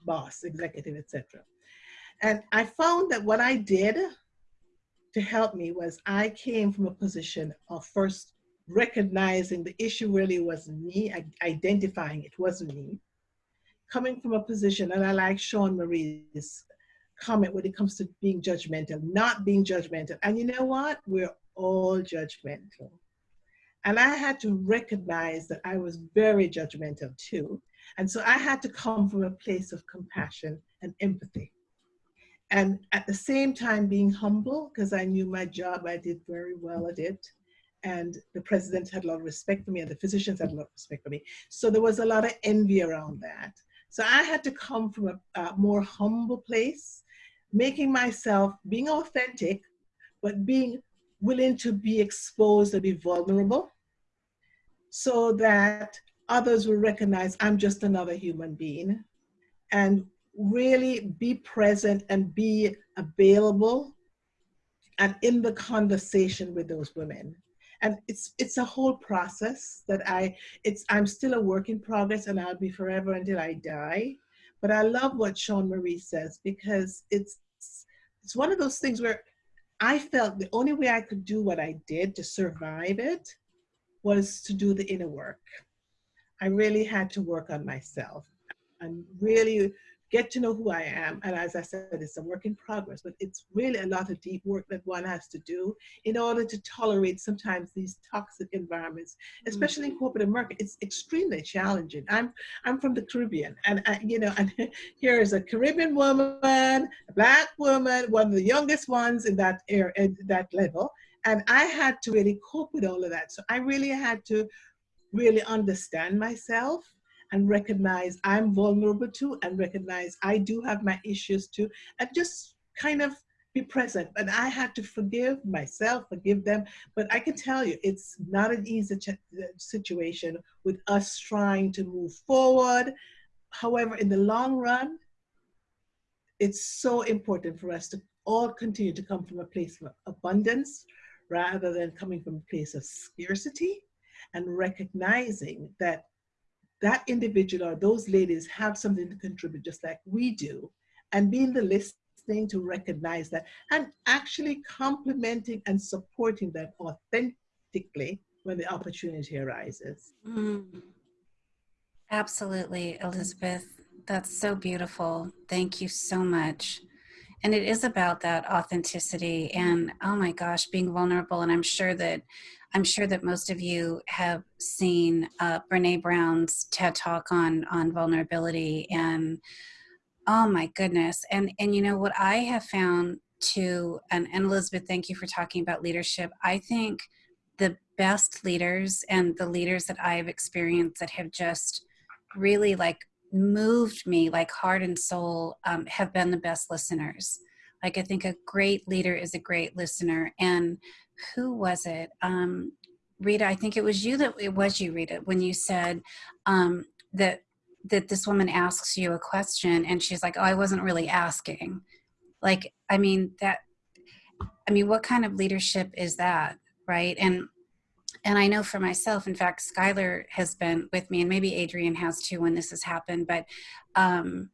boss, executive, etc. And I found that what I did to help me was I came from a position of first recognizing the issue really wasn't me, identifying it wasn't me. Coming from a position, and I like Sean Marie's comment when it comes to being judgmental, not being judgmental. And you know what? We're all judgmental. And I had to recognize that I was very judgmental too. And so I had to come from a place of compassion and empathy. And at the same time, being humble, because I knew my job, I did very well at it. And the president had a lot of respect for me, and the physicians had a lot of respect for me. So there was a lot of envy around that. So I had to come from a, a more humble place, making myself, being authentic, but being willing to be exposed and be vulnerable so that others will recognize I'm just another human being and really be present and be available and in the conversation with those women and it's it's a whole process that i it's i'm still a work in progress and i'll be forever until i die. But i love what sean marie says because it's it's one of those things where i felt the only way i could do what i did to survive it was to do the inner work. I really had to work on myself. And really get to know who I am. And as I said, it's a work in progress, but it's really a lot of deep work that one has to do in order to tolerate sometimes these toxic environments, mm. especially in corporate America. It's extremely challenging. I'm I'm from the Caribbean, and I, you know, and here is a Caribbean woman, a black woman, one of the youngest ones in that area, at that level, and I had to really cope with all of that. So I really had to really understand myself and recognize I'm vulnerable too and recognize I do have my issues too and just kind of be present. And I had to forgive myself, forgive them. But I can tell you, it's not an easy uh, situation with us trying to move forward. However, in the long run, it's so important for us to all continue to come from a place of abundance rather than coming from a place of scarcity and recognizing that that individual or those ladies have something to contribute just like we do and being the listening to recognize that and actually complimenting and supporting them authentically when the opportunity arises. Mm. Absolutely, Elizabeth. That's so beautiful. Thank you so much. And it is about that authenticity and oh my gosh, being vulnerable. And I'm sure that I'm sure that most of you have seen uh, Brene Brown's TED Talk on on vulnerability, and oh my goodness! And and you know what I have found too, and, and Elizabeth, thank you for talking about leadership. I think the best leaders and the leaders that I have experienced that have just really like moved me like heart and soul um, have been the best listeners. Like I think a great leader is a great listener, and who was it? Um, Rita, I think it was you that it was you, Rita, when you said um, that that this woman asks you a question and she's like, "Oh, I wasn't really asking." Like, I mean that. I mean, what kind of leadership is that, right? And and I know for myself, in fact, Skylar has been with me, and maybe Adrian has too when this has happened. But um,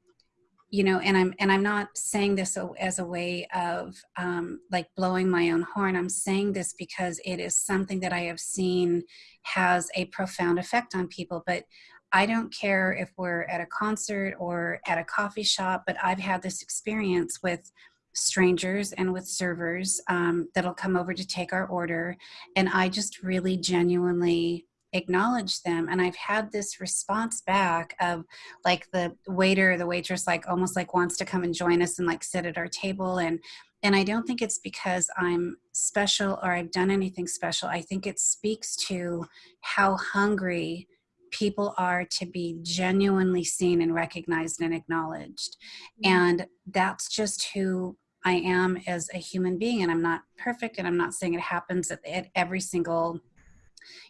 you know and i'm and i'm not saying this as a way of um, like blowing my own horn i'm saying this because it is something that i have seen has a profound effect on people but i don't care if we're at a concert or at a coffee shop but i've had this experience with strangers and with servers um, that'll come over to take our order. And i just really genuinely acknowledge them. And i've had this response back of like the waiter the waitress like almost like wants to come and join us and like sit at our table. And and i don't think it's because i'm special or i've done anything special. I think it speaks to how hungry people are to be genuinely seen and recognized and acknowledged. Mm-hmm. and that's just who i am as a human being and i'm not perfect and i'm not saying it happens at, at every single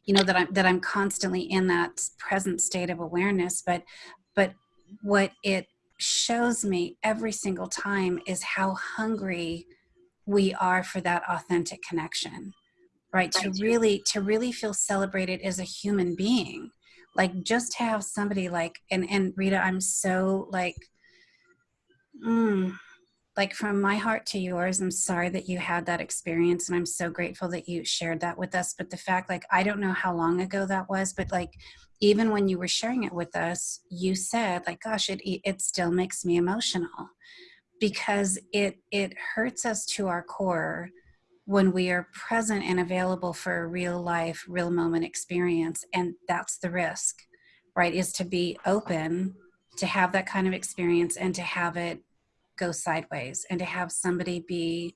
you know that i'm that i'm constantly in that present state of awareness but but what it shows me every single time is how hungry we are for that authentic connection right? To really to really feel celebrated as a human being. Like just have somebody like and and rita i'm so like mm, like from my heart to yours, I'm sorry that you had that experience and I'm so grateful that you shared that with us. But the fact, like, I don't know how long ago that was, but like, even when you were sharing it with us, you said, like, gosh, it, it still makes me emotional because it, it hurts us to our core when we are present and available for a real life, real moment experience. And that's the risk, right? Is to be open to have that kind of experience and to have it go sideways and to have somebody be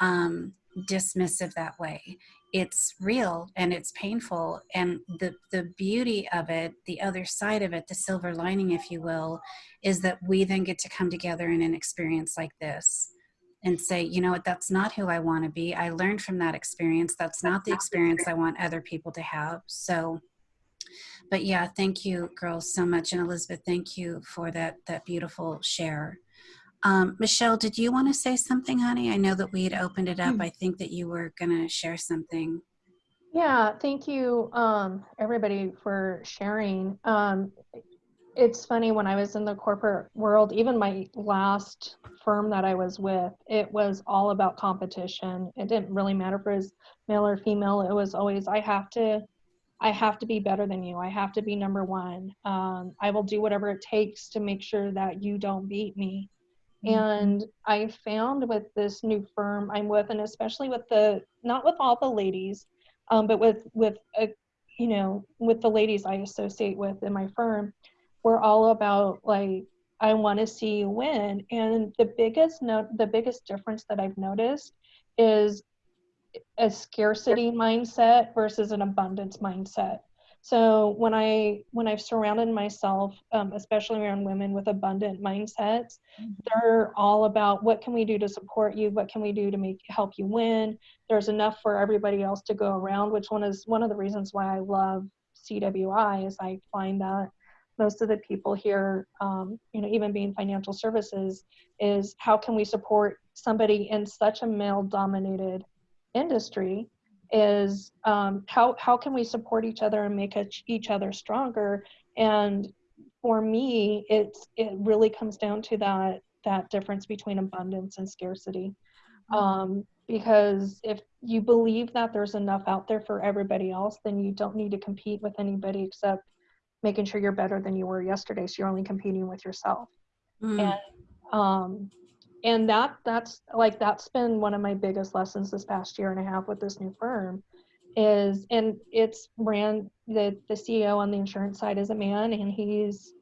um, dismissive that way. It's real and it's painful. And the, the beauty of it, the other side of it, the silver lining, if you will, is that we then get to come together in an experience like this and say, you know what, that's not who I want to be. I learned from that experience. That's not the experience I want other people to have. So, but yeah, thank you girls so much. And Elizabeth, thank you for that, that beautiful share. Um, Michelle, did you want to say something, honey? I know that we had opened it up. I think that you were going to share something. Yeah, thank you, um, everybody, for sharing. Um, it's funny when I was in the corporate world, even my last firm that I was with, it was all about competition. It didn't really matter if it was male or female. It was always I have to, I have to be better than you. I have to be number one. Um, I will do whatever it takes to make sure that you don't beat me. And I found with this new firm I'm with, and especially with the not with all the ladies, um, but with with a, you know with the ladies I associate with in my firm, we're all about like I want to see you win. And the biggest note, the biggest difference that I've noticed is a scarcity mindset versus an abundance mindset. So when I when I've surrounded myself, um, especially around women with abundant mindsets, they're all about what can we do to support you, what can we do to make help you win. There's enough for everybody else to go around, which one is one of the reasons why I love CWI is I find that most of the people here, um, you know, even being financial services, is how can we support somebody in such a male-dominated industry is um, how how can we support each other and make each other stronger? And for me it's it really comes down to that that difference between abundance and scarcity. Um, because if you believe that there's enough out there for everybody else then you don't need to compete with anybody except making sure you're better than you were yesterday so you're only competing with yourself. Mm. and um, and that that's like that's been one of my biggest lessons this past year and a half with this new firm is and it's ran the the ceo on the insurance side is a man and he's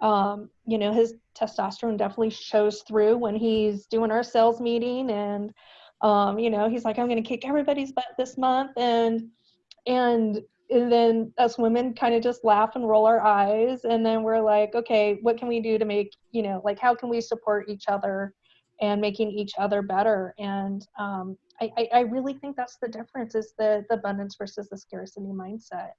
um you know his testosterone definitely shows through when he's doing our sales meeting and um you know he's like i'm going to kick everybody's butt this month. And and and then us women kind of just laugh and roll our eyes and then we're like okay what can we do to make you know like how can we support each other and making each other better. And um, I, I, really think that's the difference is the, the abundance versus the scarcity mindset.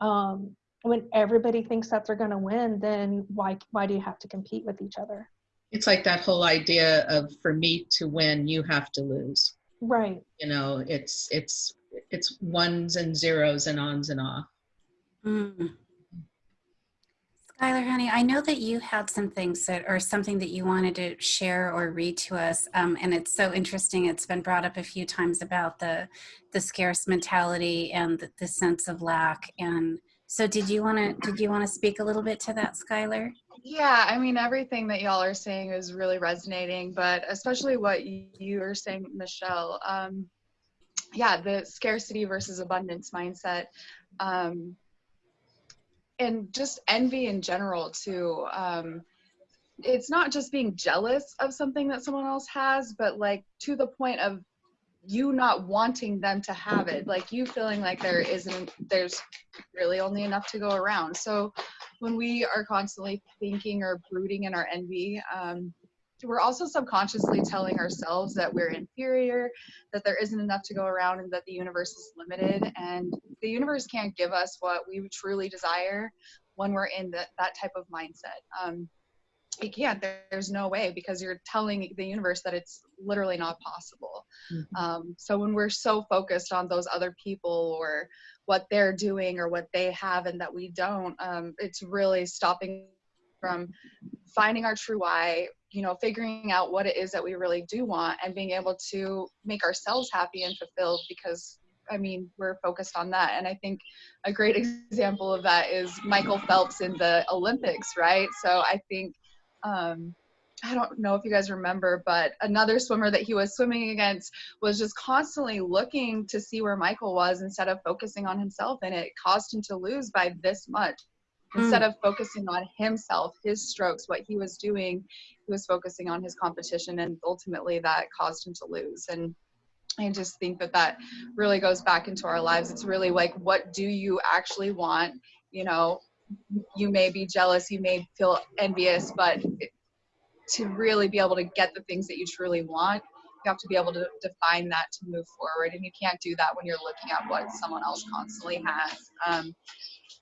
Um, when everybody thinks that they're going to win, then why, why do you have to compete with each other? It's like that whole idea of for me to win, you have to lose. Right. You know, it's, it's, it's ones and zeros and ons and off. Mm. Skylar, honey, I know that you had some things that, or something that you wanted to share or read to us, um, and it's so interesting. It's been brought up a few times about the the scarce mentality and the, the sense of lack. And so, did you want to did you want to speak a little bit to that, Skylar? Yeah, I mean everything that y'all are saying is really resonating, but especially what you, were saying, Michelle. Um, yeah, the scarcity versus abundance mindset. Um, and just envy in general too um it's not just being jealous of something that someone else has but like to the point of you not wanting them to have it like you feeling like there isn't there's really only enough to go around. So when we are constantly thinking or brooding in our envy um, we're also subconsciously telling ourselves that we're inferior, that there isn't enough to go around, and that the universe is limited. And the universe can't give us what we truly desire when we're in the, that type of mindset. Um, it can't. There, there's no way because you're telling the universe that it's literally not possible. Mm-hmm. Um, so when we're so focused on those other people or what they're doing or what they have and that we don't, um, it's really stopping from finding our true why, you know figuring out what it is that we really do want and being able to make ourselves happy and fulfilled because I mean, we're focused on that. And I think a great example of that is Michael Phelps in the Olympics, right? So I think, um, I don't know if you guys remember, but another swimmer that he was swimming against was just constantly looking to see where Michael was instead of focusing on himself. And it caused him to lose by this much. Instead of focusing on himself, his strokes, what he was doing, he was focusing on his competition. And ultimately that caused him to lose. And I just think that that really goes back into our lives. It's really like, what do you actually want? You know, you may be jealous, you may feel envious, but to really be able to get the things that you truly want, you have to be able to define that to move forward. And you can't do that when you're looking at what someone else constantly has. Um,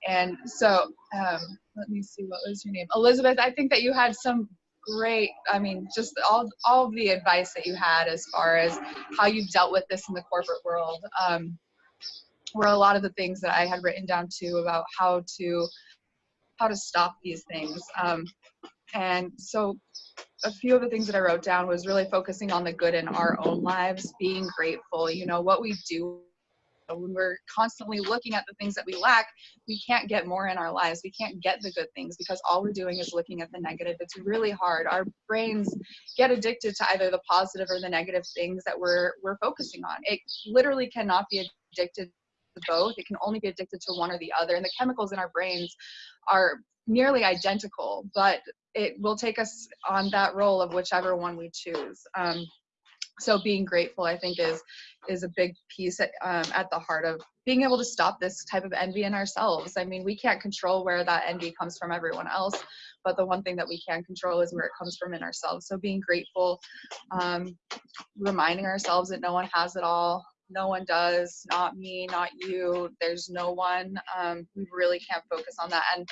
and so, um, let me see, what was your name? Elizabeth, I think that you had some great i mean just all all the advice that you had as far as how you've dealt with this in the corporate world um, were a lot of the things that i had written down too about how to how to stop these things um, and so a few of the things that i wrote down was really focusing on the good in our own lives being grateful you know what we do when we're constantly looking at the things that we lack, we can't get more in our lives. We can't get the good things because all we're doing is looking at the negative. It's really hard. Our brains get addicted to either the positive or the negative things that we're we're focusing on. It literally cannot be addicted to both. It can only be addicted to one or the other. And the chemicals in our brains are nearly identical, but it will take us on that role of whichever one we choose. Um, so being grateful i think is is a big piece at, um, at the heart of being able to stop this type of envy in ourselves. I mean we can't control where that envy comes from everyone else but the one thing that we can control is where it comes from in ourselves. So being grateful um, reminding ourselves that no one has it all no one does not me not you there's no one. Um, we really can't focus on that. And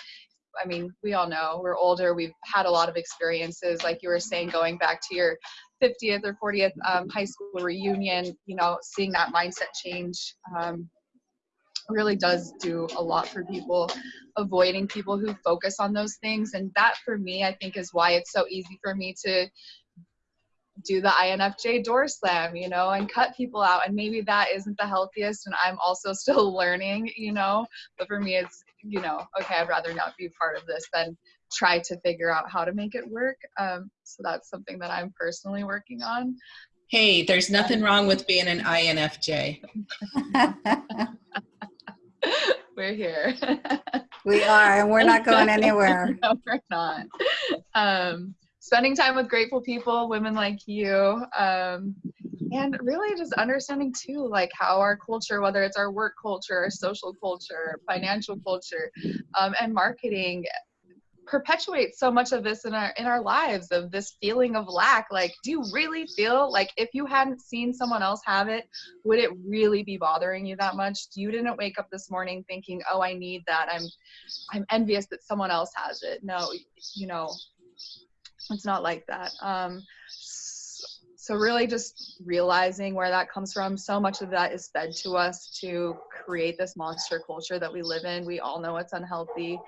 I mean, we all know we're older. We've had a lot of experiences, like you were saying, going back to your 50th or 40th um, high school reunion, you know, seeing that mindset change um, really does do a lot for people. Avoiding people who focus on those things. And that for me, I think is why it's so easy for me to do the INFJ door slam, you know, and cut people out. And maybe that isn't the healthiest. And I'm also still learning, you know, but for me, it's, you know, okay, I'd rather not be part of this than try to figure out how to make it work. Um, so that's something that I'm personally working on. Hey, there's nothing wrong with being an INFJ. we're here. we are, and we're not going anywhere. no, we're not. Um, spending time with grateful people, women like you, um, and really just understanding too, like how our culture, whether it's our work culture, our social culture, financial culture, um, and marketing perpetuates so much of this in our in our lives of this feeling of lack like do you really feel like if you hadn't seen someone else have it would it really be bothering you that much? You didn't wake up this morning thinking oh i need that. I'm i'm envious that someone else has it. No you know it's not like that. Um so really just realizing where that comes from. So much of that is fed to us to create this monster culture that we live in. We all know it's unhealthy.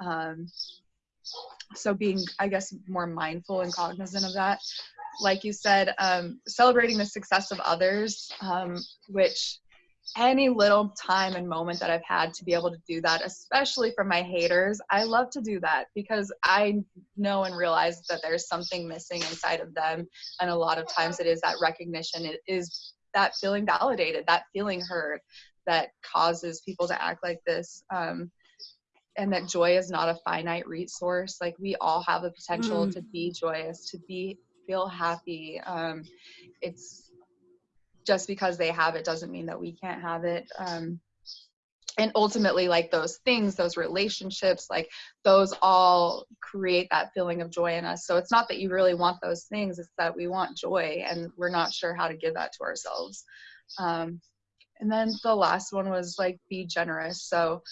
Um, so being i guess more mindful and cognizant of that like you said um, celebrating the success of others um, which any little time and moment that i've had to be able to do that especially from my haters i love to do that because i know and realize that there's something missing inside of them. And a lot of times it is that recognition. It is that feeling validated that feeling heard that causes people to act like this. Um, and that joy is not a finite resource like we all have the potential mm. to be joyous to be feel happy um, it's just because they have it doesn't mean that we can't have it um, and ultimately like those things those relationships like those all create that feeling of joy in us. So it's not that you really want those things it's that we want joy and we're not sure how to give that to ourselves. Um, and then the last one was like be generous. So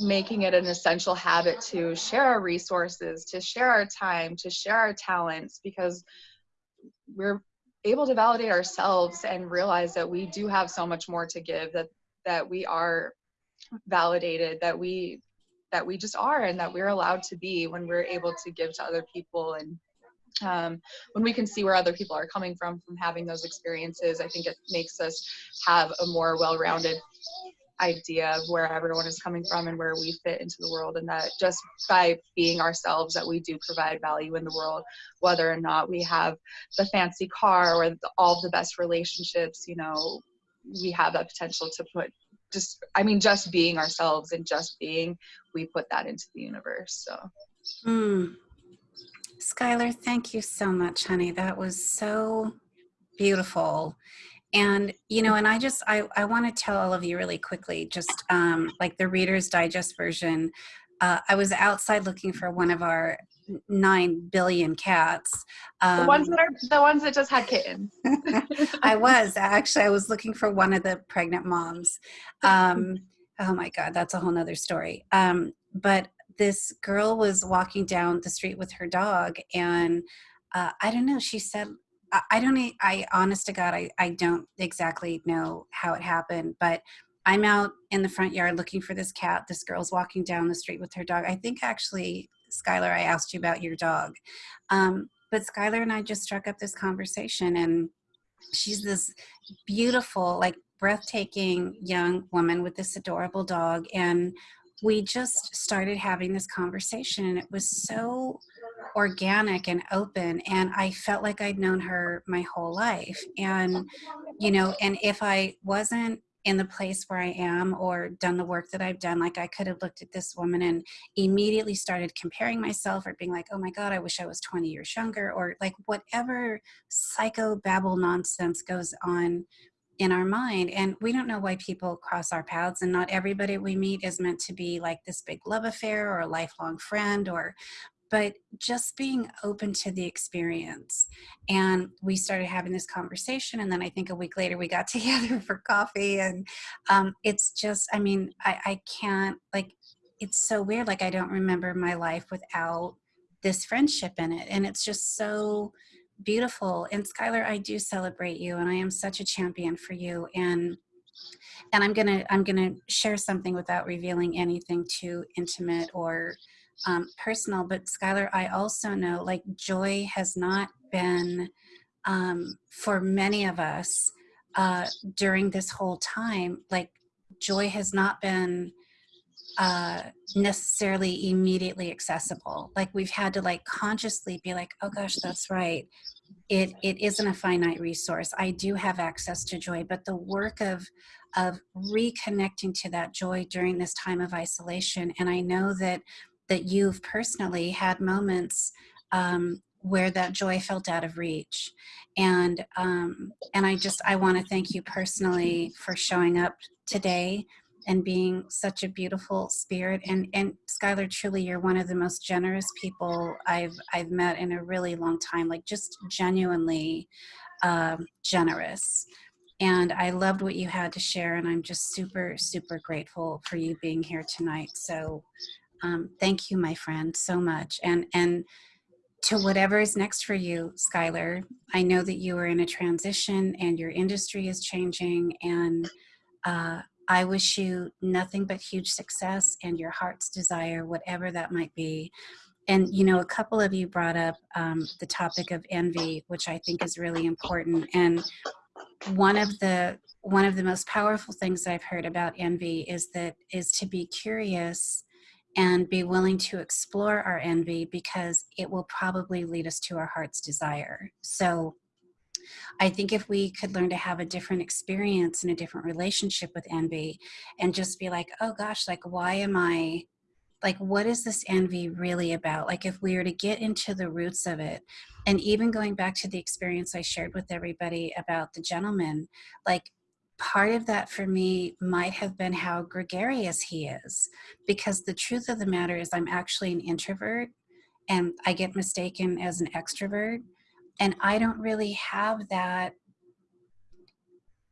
making it an essential habit to share our resources, to share our time, to share our talents, because we're able to validate ourselves and realize that we do have so much more to give, that that we are validated, that we that we just are and that we're allowed to be when we're able to give to other people. And um, when we can see where other people are coming from from having those experiences i think it makes us have a more well-rounded idea of where everyone is coming from and where we fit into the world and that just by being ourselves that we do provide value in the world whether or not we have the fancy car or the, all the best relationships you know we have that potential to put just i mean just being ourselves and just being we put that into the universe so Mm. Skylar, thank you so much, honey. That was so beautiful. And, you know, and I just, I, I want to tell all of you really quickly, just um, like the Reader's Digest version. Uh, I was outside looking for one of our nine billion cats. Um, the ones that are the ones that just had kittens I was actually, I was looking for one of the pregnant moms. Um, oh my God, that's a whole nother story. Um, but this girl was walking down the street with her dog and uh, i don't know she said i, don't I honest to god I, I don't exactly know how it happened but i'm out in the front yard looking for this cat. This girl's walking down the street with her dog. I think actually skylar i asked you about your dog. Um, but skylar and i just struck up this conversation and she's this beautiful like breathtaking young woman with this adorable dog and we just started having this conversation and it was so organic and open and i felt like i'd known her my whole life and you know and if i wasn't in the place where i am or done the work that i've done like i could have looked at this woman and immediately started comparing myself or being like oh my god i wish i was 20 years younger or like whatever psycho babble nonsense goes on in our mind and we don't know why people cross our paths and not everybody we meet is meant to be like this big love affair or a lifelong friend or but just being open to the experience. And we started having this conversation and then i think a week later we got together for coffee and um, it's just i mean I, I can't like it's so weird like i don't remember my life without this friendship in it and it's just so beautiful. And skylar i do celebrate you and i am such a champion for you and and i'm gonna i'm gonna share something without revealing anything too intimate or um, personal but skylar i also know like joy has not been um, for many of us uh, during this whole time like joy has not been uh, necessarily immediately accessible. Like we've had to like consciously be like, oh gosh, that's right. It it isn't a finite resource. I do have access to joy, but the work of of reconnecting to that joy during this time of isolation, and I know that that you've personally had moments um, where that joy felt out of reach, and um, and I just I want to thank you personally for showing up today and being such a beautiful spirit. And and Skylar truly you're one of the most generous people I've I've met in a really long time like just genuinely um, generous. And I loved what you had to share and I'm just super super grateful for you being here tonight. So um, thank you my friend so much and and to whatever is next for you Skylar I know that you are in a transition and your industry is changing and uh, I wish you nothing but huge success and your heart's desire, whatever that might be. And, you know, a couple of you brought up um, the topic of envy, which I think is really important. And one of the one of the most powerful things I've heard about envy is that is to be curious and be willing to explore our envy because it will probably lead us to our heart's desire. So I think if we could learn to have a different experience and a different relationship with envy and just be like, oh gosh, like, why am I, like, what is this envy really about? Like, if we were to get into the roots of it, and even going back to the experience I shared with everybody about the gentleman, like, part of that for me might have been how gregarious he is because the truth of the matter is i'm actually an introvert and i get mistaken as an extrovert and I don't really have that.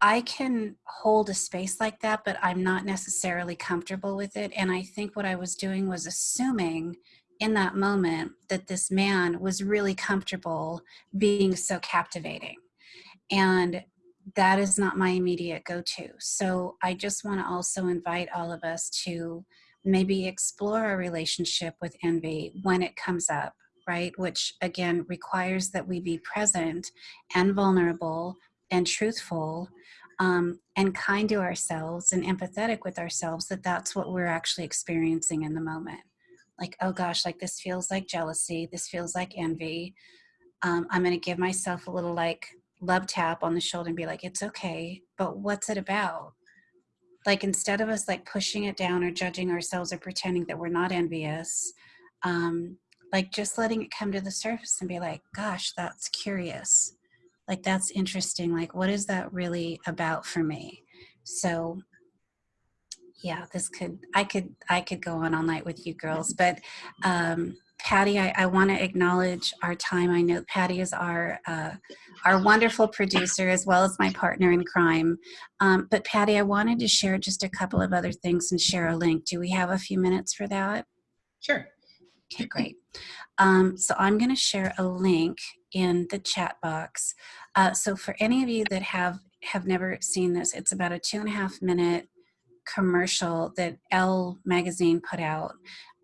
I can hold a space like that, but I'm not necessarily comfortable with it. And I think what I was doing was assuming in that moment that this man was really comfortable being so captivating. And that is not my immediate go to. So I just want to also invite all of us to maybe explore a relationship with envy when it comes up right? Which again requires that we be present and vulnerable and truthful um, and kind to ourselves and empathetic with ourselves that that's what we're actually experiencing in the moment. Like, oh gosh, like this feels like jealousy, this feels like envy. Um, I'm going to give myself a little like love tap on the shoulder and be like, it's okay, but what's it about? Like, instead of us like pushing it down or judging ourselves or pretending that we're not envious, um, like just letting it come to the surface and be like, gosh, that's curious. Like that's interesting. Like what is that really about for me? So yeah this could i could i could go on all night with you girls but um patty i, I want to acknowledge our time i know patty is our uh, our wonderful producer as well as my partner in crime um, but patty i wanted to share just a couple of other things and share a link do we have a few minutes for that Sure. Okay, great. Um, so I'm going to share a link in the chat box. Uh, so for any of you that have have never seen this, it's about a two and a half minute commercial that Elle magazine put out,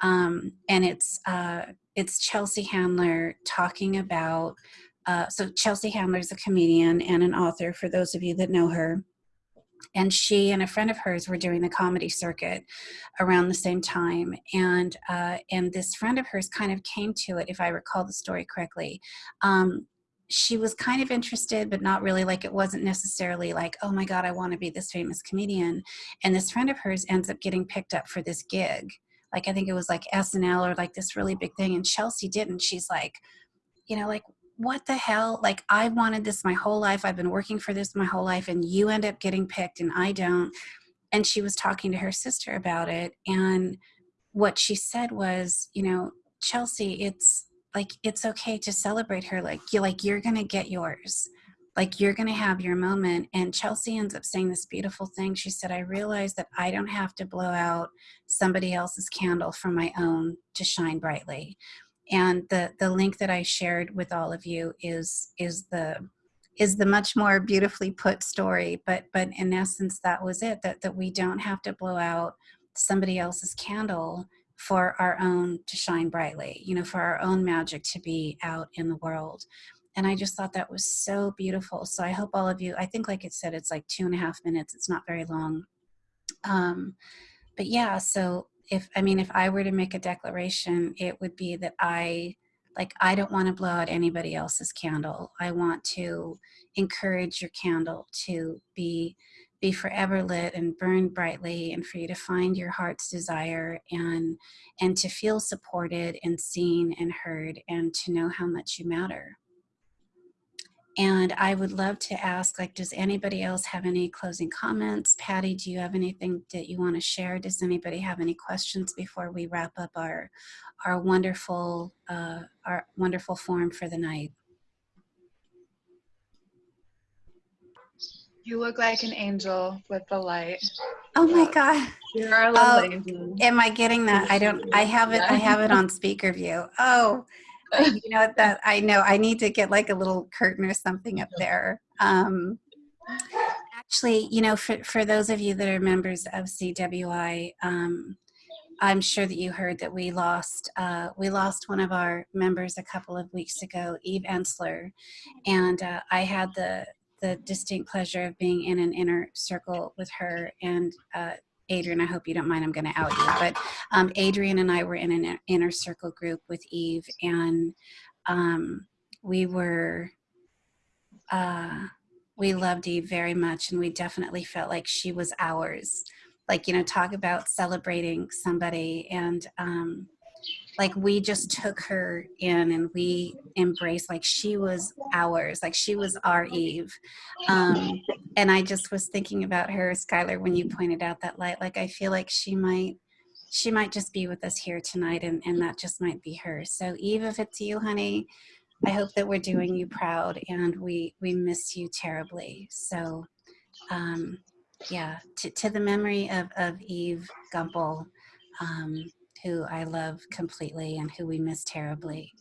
um, and it's uh, it's Chelsea Handler talking about. Uh, so Chelsea Handler is a comedian and an author. For those of you that know her, and she and a friend of hers were doing the comedy circuit around the same time and uh, and this friend of hers kind of came to it if i recall the story correctly um, she was kind of interested but not really like it wasn't necessarily like oh my god i want to be this famous comedian and this friend of hers ends up getting picked up for this gig like i think it was like snl or like this really big thing and chelsea didn't she's like you know like what the hell? Like, I wanted this my whole life. I've been working for this my whole life, and you end up getting picked, and I don't. And she was talking to her sister about it. And what she said was, you know, Chelsea, it's like, it's okay to celebrate her. Like, you like, you're to get yours. Like, you're going to have your moment. And Chelsea ends up saying this beautiful thing. She said, I realize that I don't have to blow out somebody else's candle for my own to shine brightly and the the link that I shared with all of you is is the is the much more beautifully put story but but in essence that was it that that we don't have to blow out somebody else's candle for our own to shine brightly you know for our own magic to be out in the world and i just thought that was so beautiful. So i hope all of you i think like it said it's like two and a half minutes. It's not very long. Um but yeah so if I mean, if I were to make a declaration, it would be that I like I don't want to blow out anybody else's candle. I want to encourage your candle to be be forever lit and burn brightly and for you to find your heart's desire and and to feel supported and seen and heard and to know how much you matter and I would love to ask, like, does anybody else have any closing comments? Patty, do you have anything that you want to share? Does anybody have any questions before we wrap up our our wonderful uh, our wonderful forum for the night? You look like an angel with the light. Oh my God. You're our little Oh, angel. Am I getting that? I don't, I have it, I have it on speaker view. Oh, you know that I know I need to get like a little curtain or something up there. Um, actually, you know, for, for those of you that are members of CWI, um, I'm sure that you heard that we lost uh, we lost one of our members a couple of weeks ago, Eve Ensler, and uh, I had the the distinct pleasure of being in an inner circle with her and uh, Adrian. I hope you don't mind. I'm going to out you, but um, Adrian and I were in an inner circle group with Eve, and um, we were uh, we loved Eve very much, and we definitely felt like she was ours. Like you know, talk about celebrating somebody, and um, like we just took her in and we embraced like she was ours like she was our eve. Um and i just was thinking about her skylar when you pointed out that light like i feel like she might she might just be with us here tonight and and that just might be her. So eve if it's you honey i hope that we're doing you proud and we we miss you terribly. So um yeah to, to the memory of of eve gumpel um who I love completely and who we miss terribly.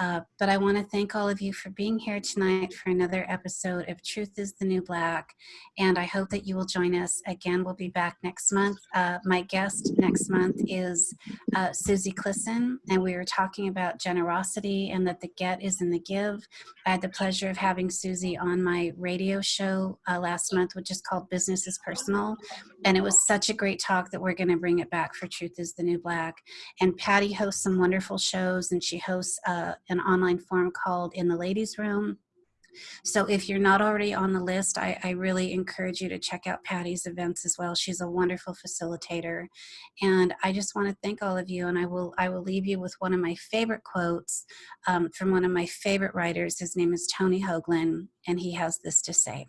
Uh, but I want to thank all of you for being here tonight for another episode of Truth is the New Black. And I hope that you will join us again. We'll be back next month. Uh, my guest next month is uh, Susie Clisson, and we were talking about generosity and that the get is in the give. I had the pleasure of having Susie on my radio show uh, last month, which is called Business is Personal. And it was such a great talk that we're going to bring it back for Truth is the New Black. And Patty hosts some wonderful shows, and she hosts uh, an online forum called In the Ladies Room. So if you're not already on the list, I, I, really encourage you to check out Patty's events as well. She's a wonderful facilitator. And I just want to thank all of you. And I will, I will leave you with one of my favorite quotes um, from one of my favorite writers. His name is Tony Hoagland, and he has this to say.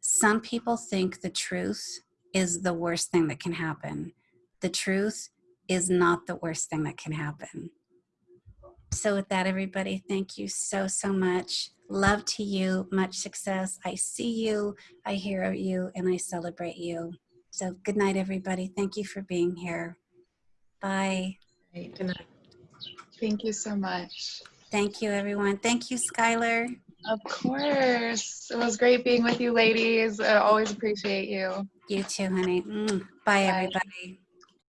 Some people think the truth is the worst thing that can happen. The truth is not the worst thing that can happen. So with that, everybody, thank you so, so much. Love to you, much success. I see you, I hear you, and I celebrate you. So good night, everybody. Thank you for being here. Bye. Good night. Thank you so much. Thank you, everyone. Thank you, Skylar. Of course. It was great being with you ladies. I always appreciate you. You too, honey. Mm. Bye, Bye. everybody.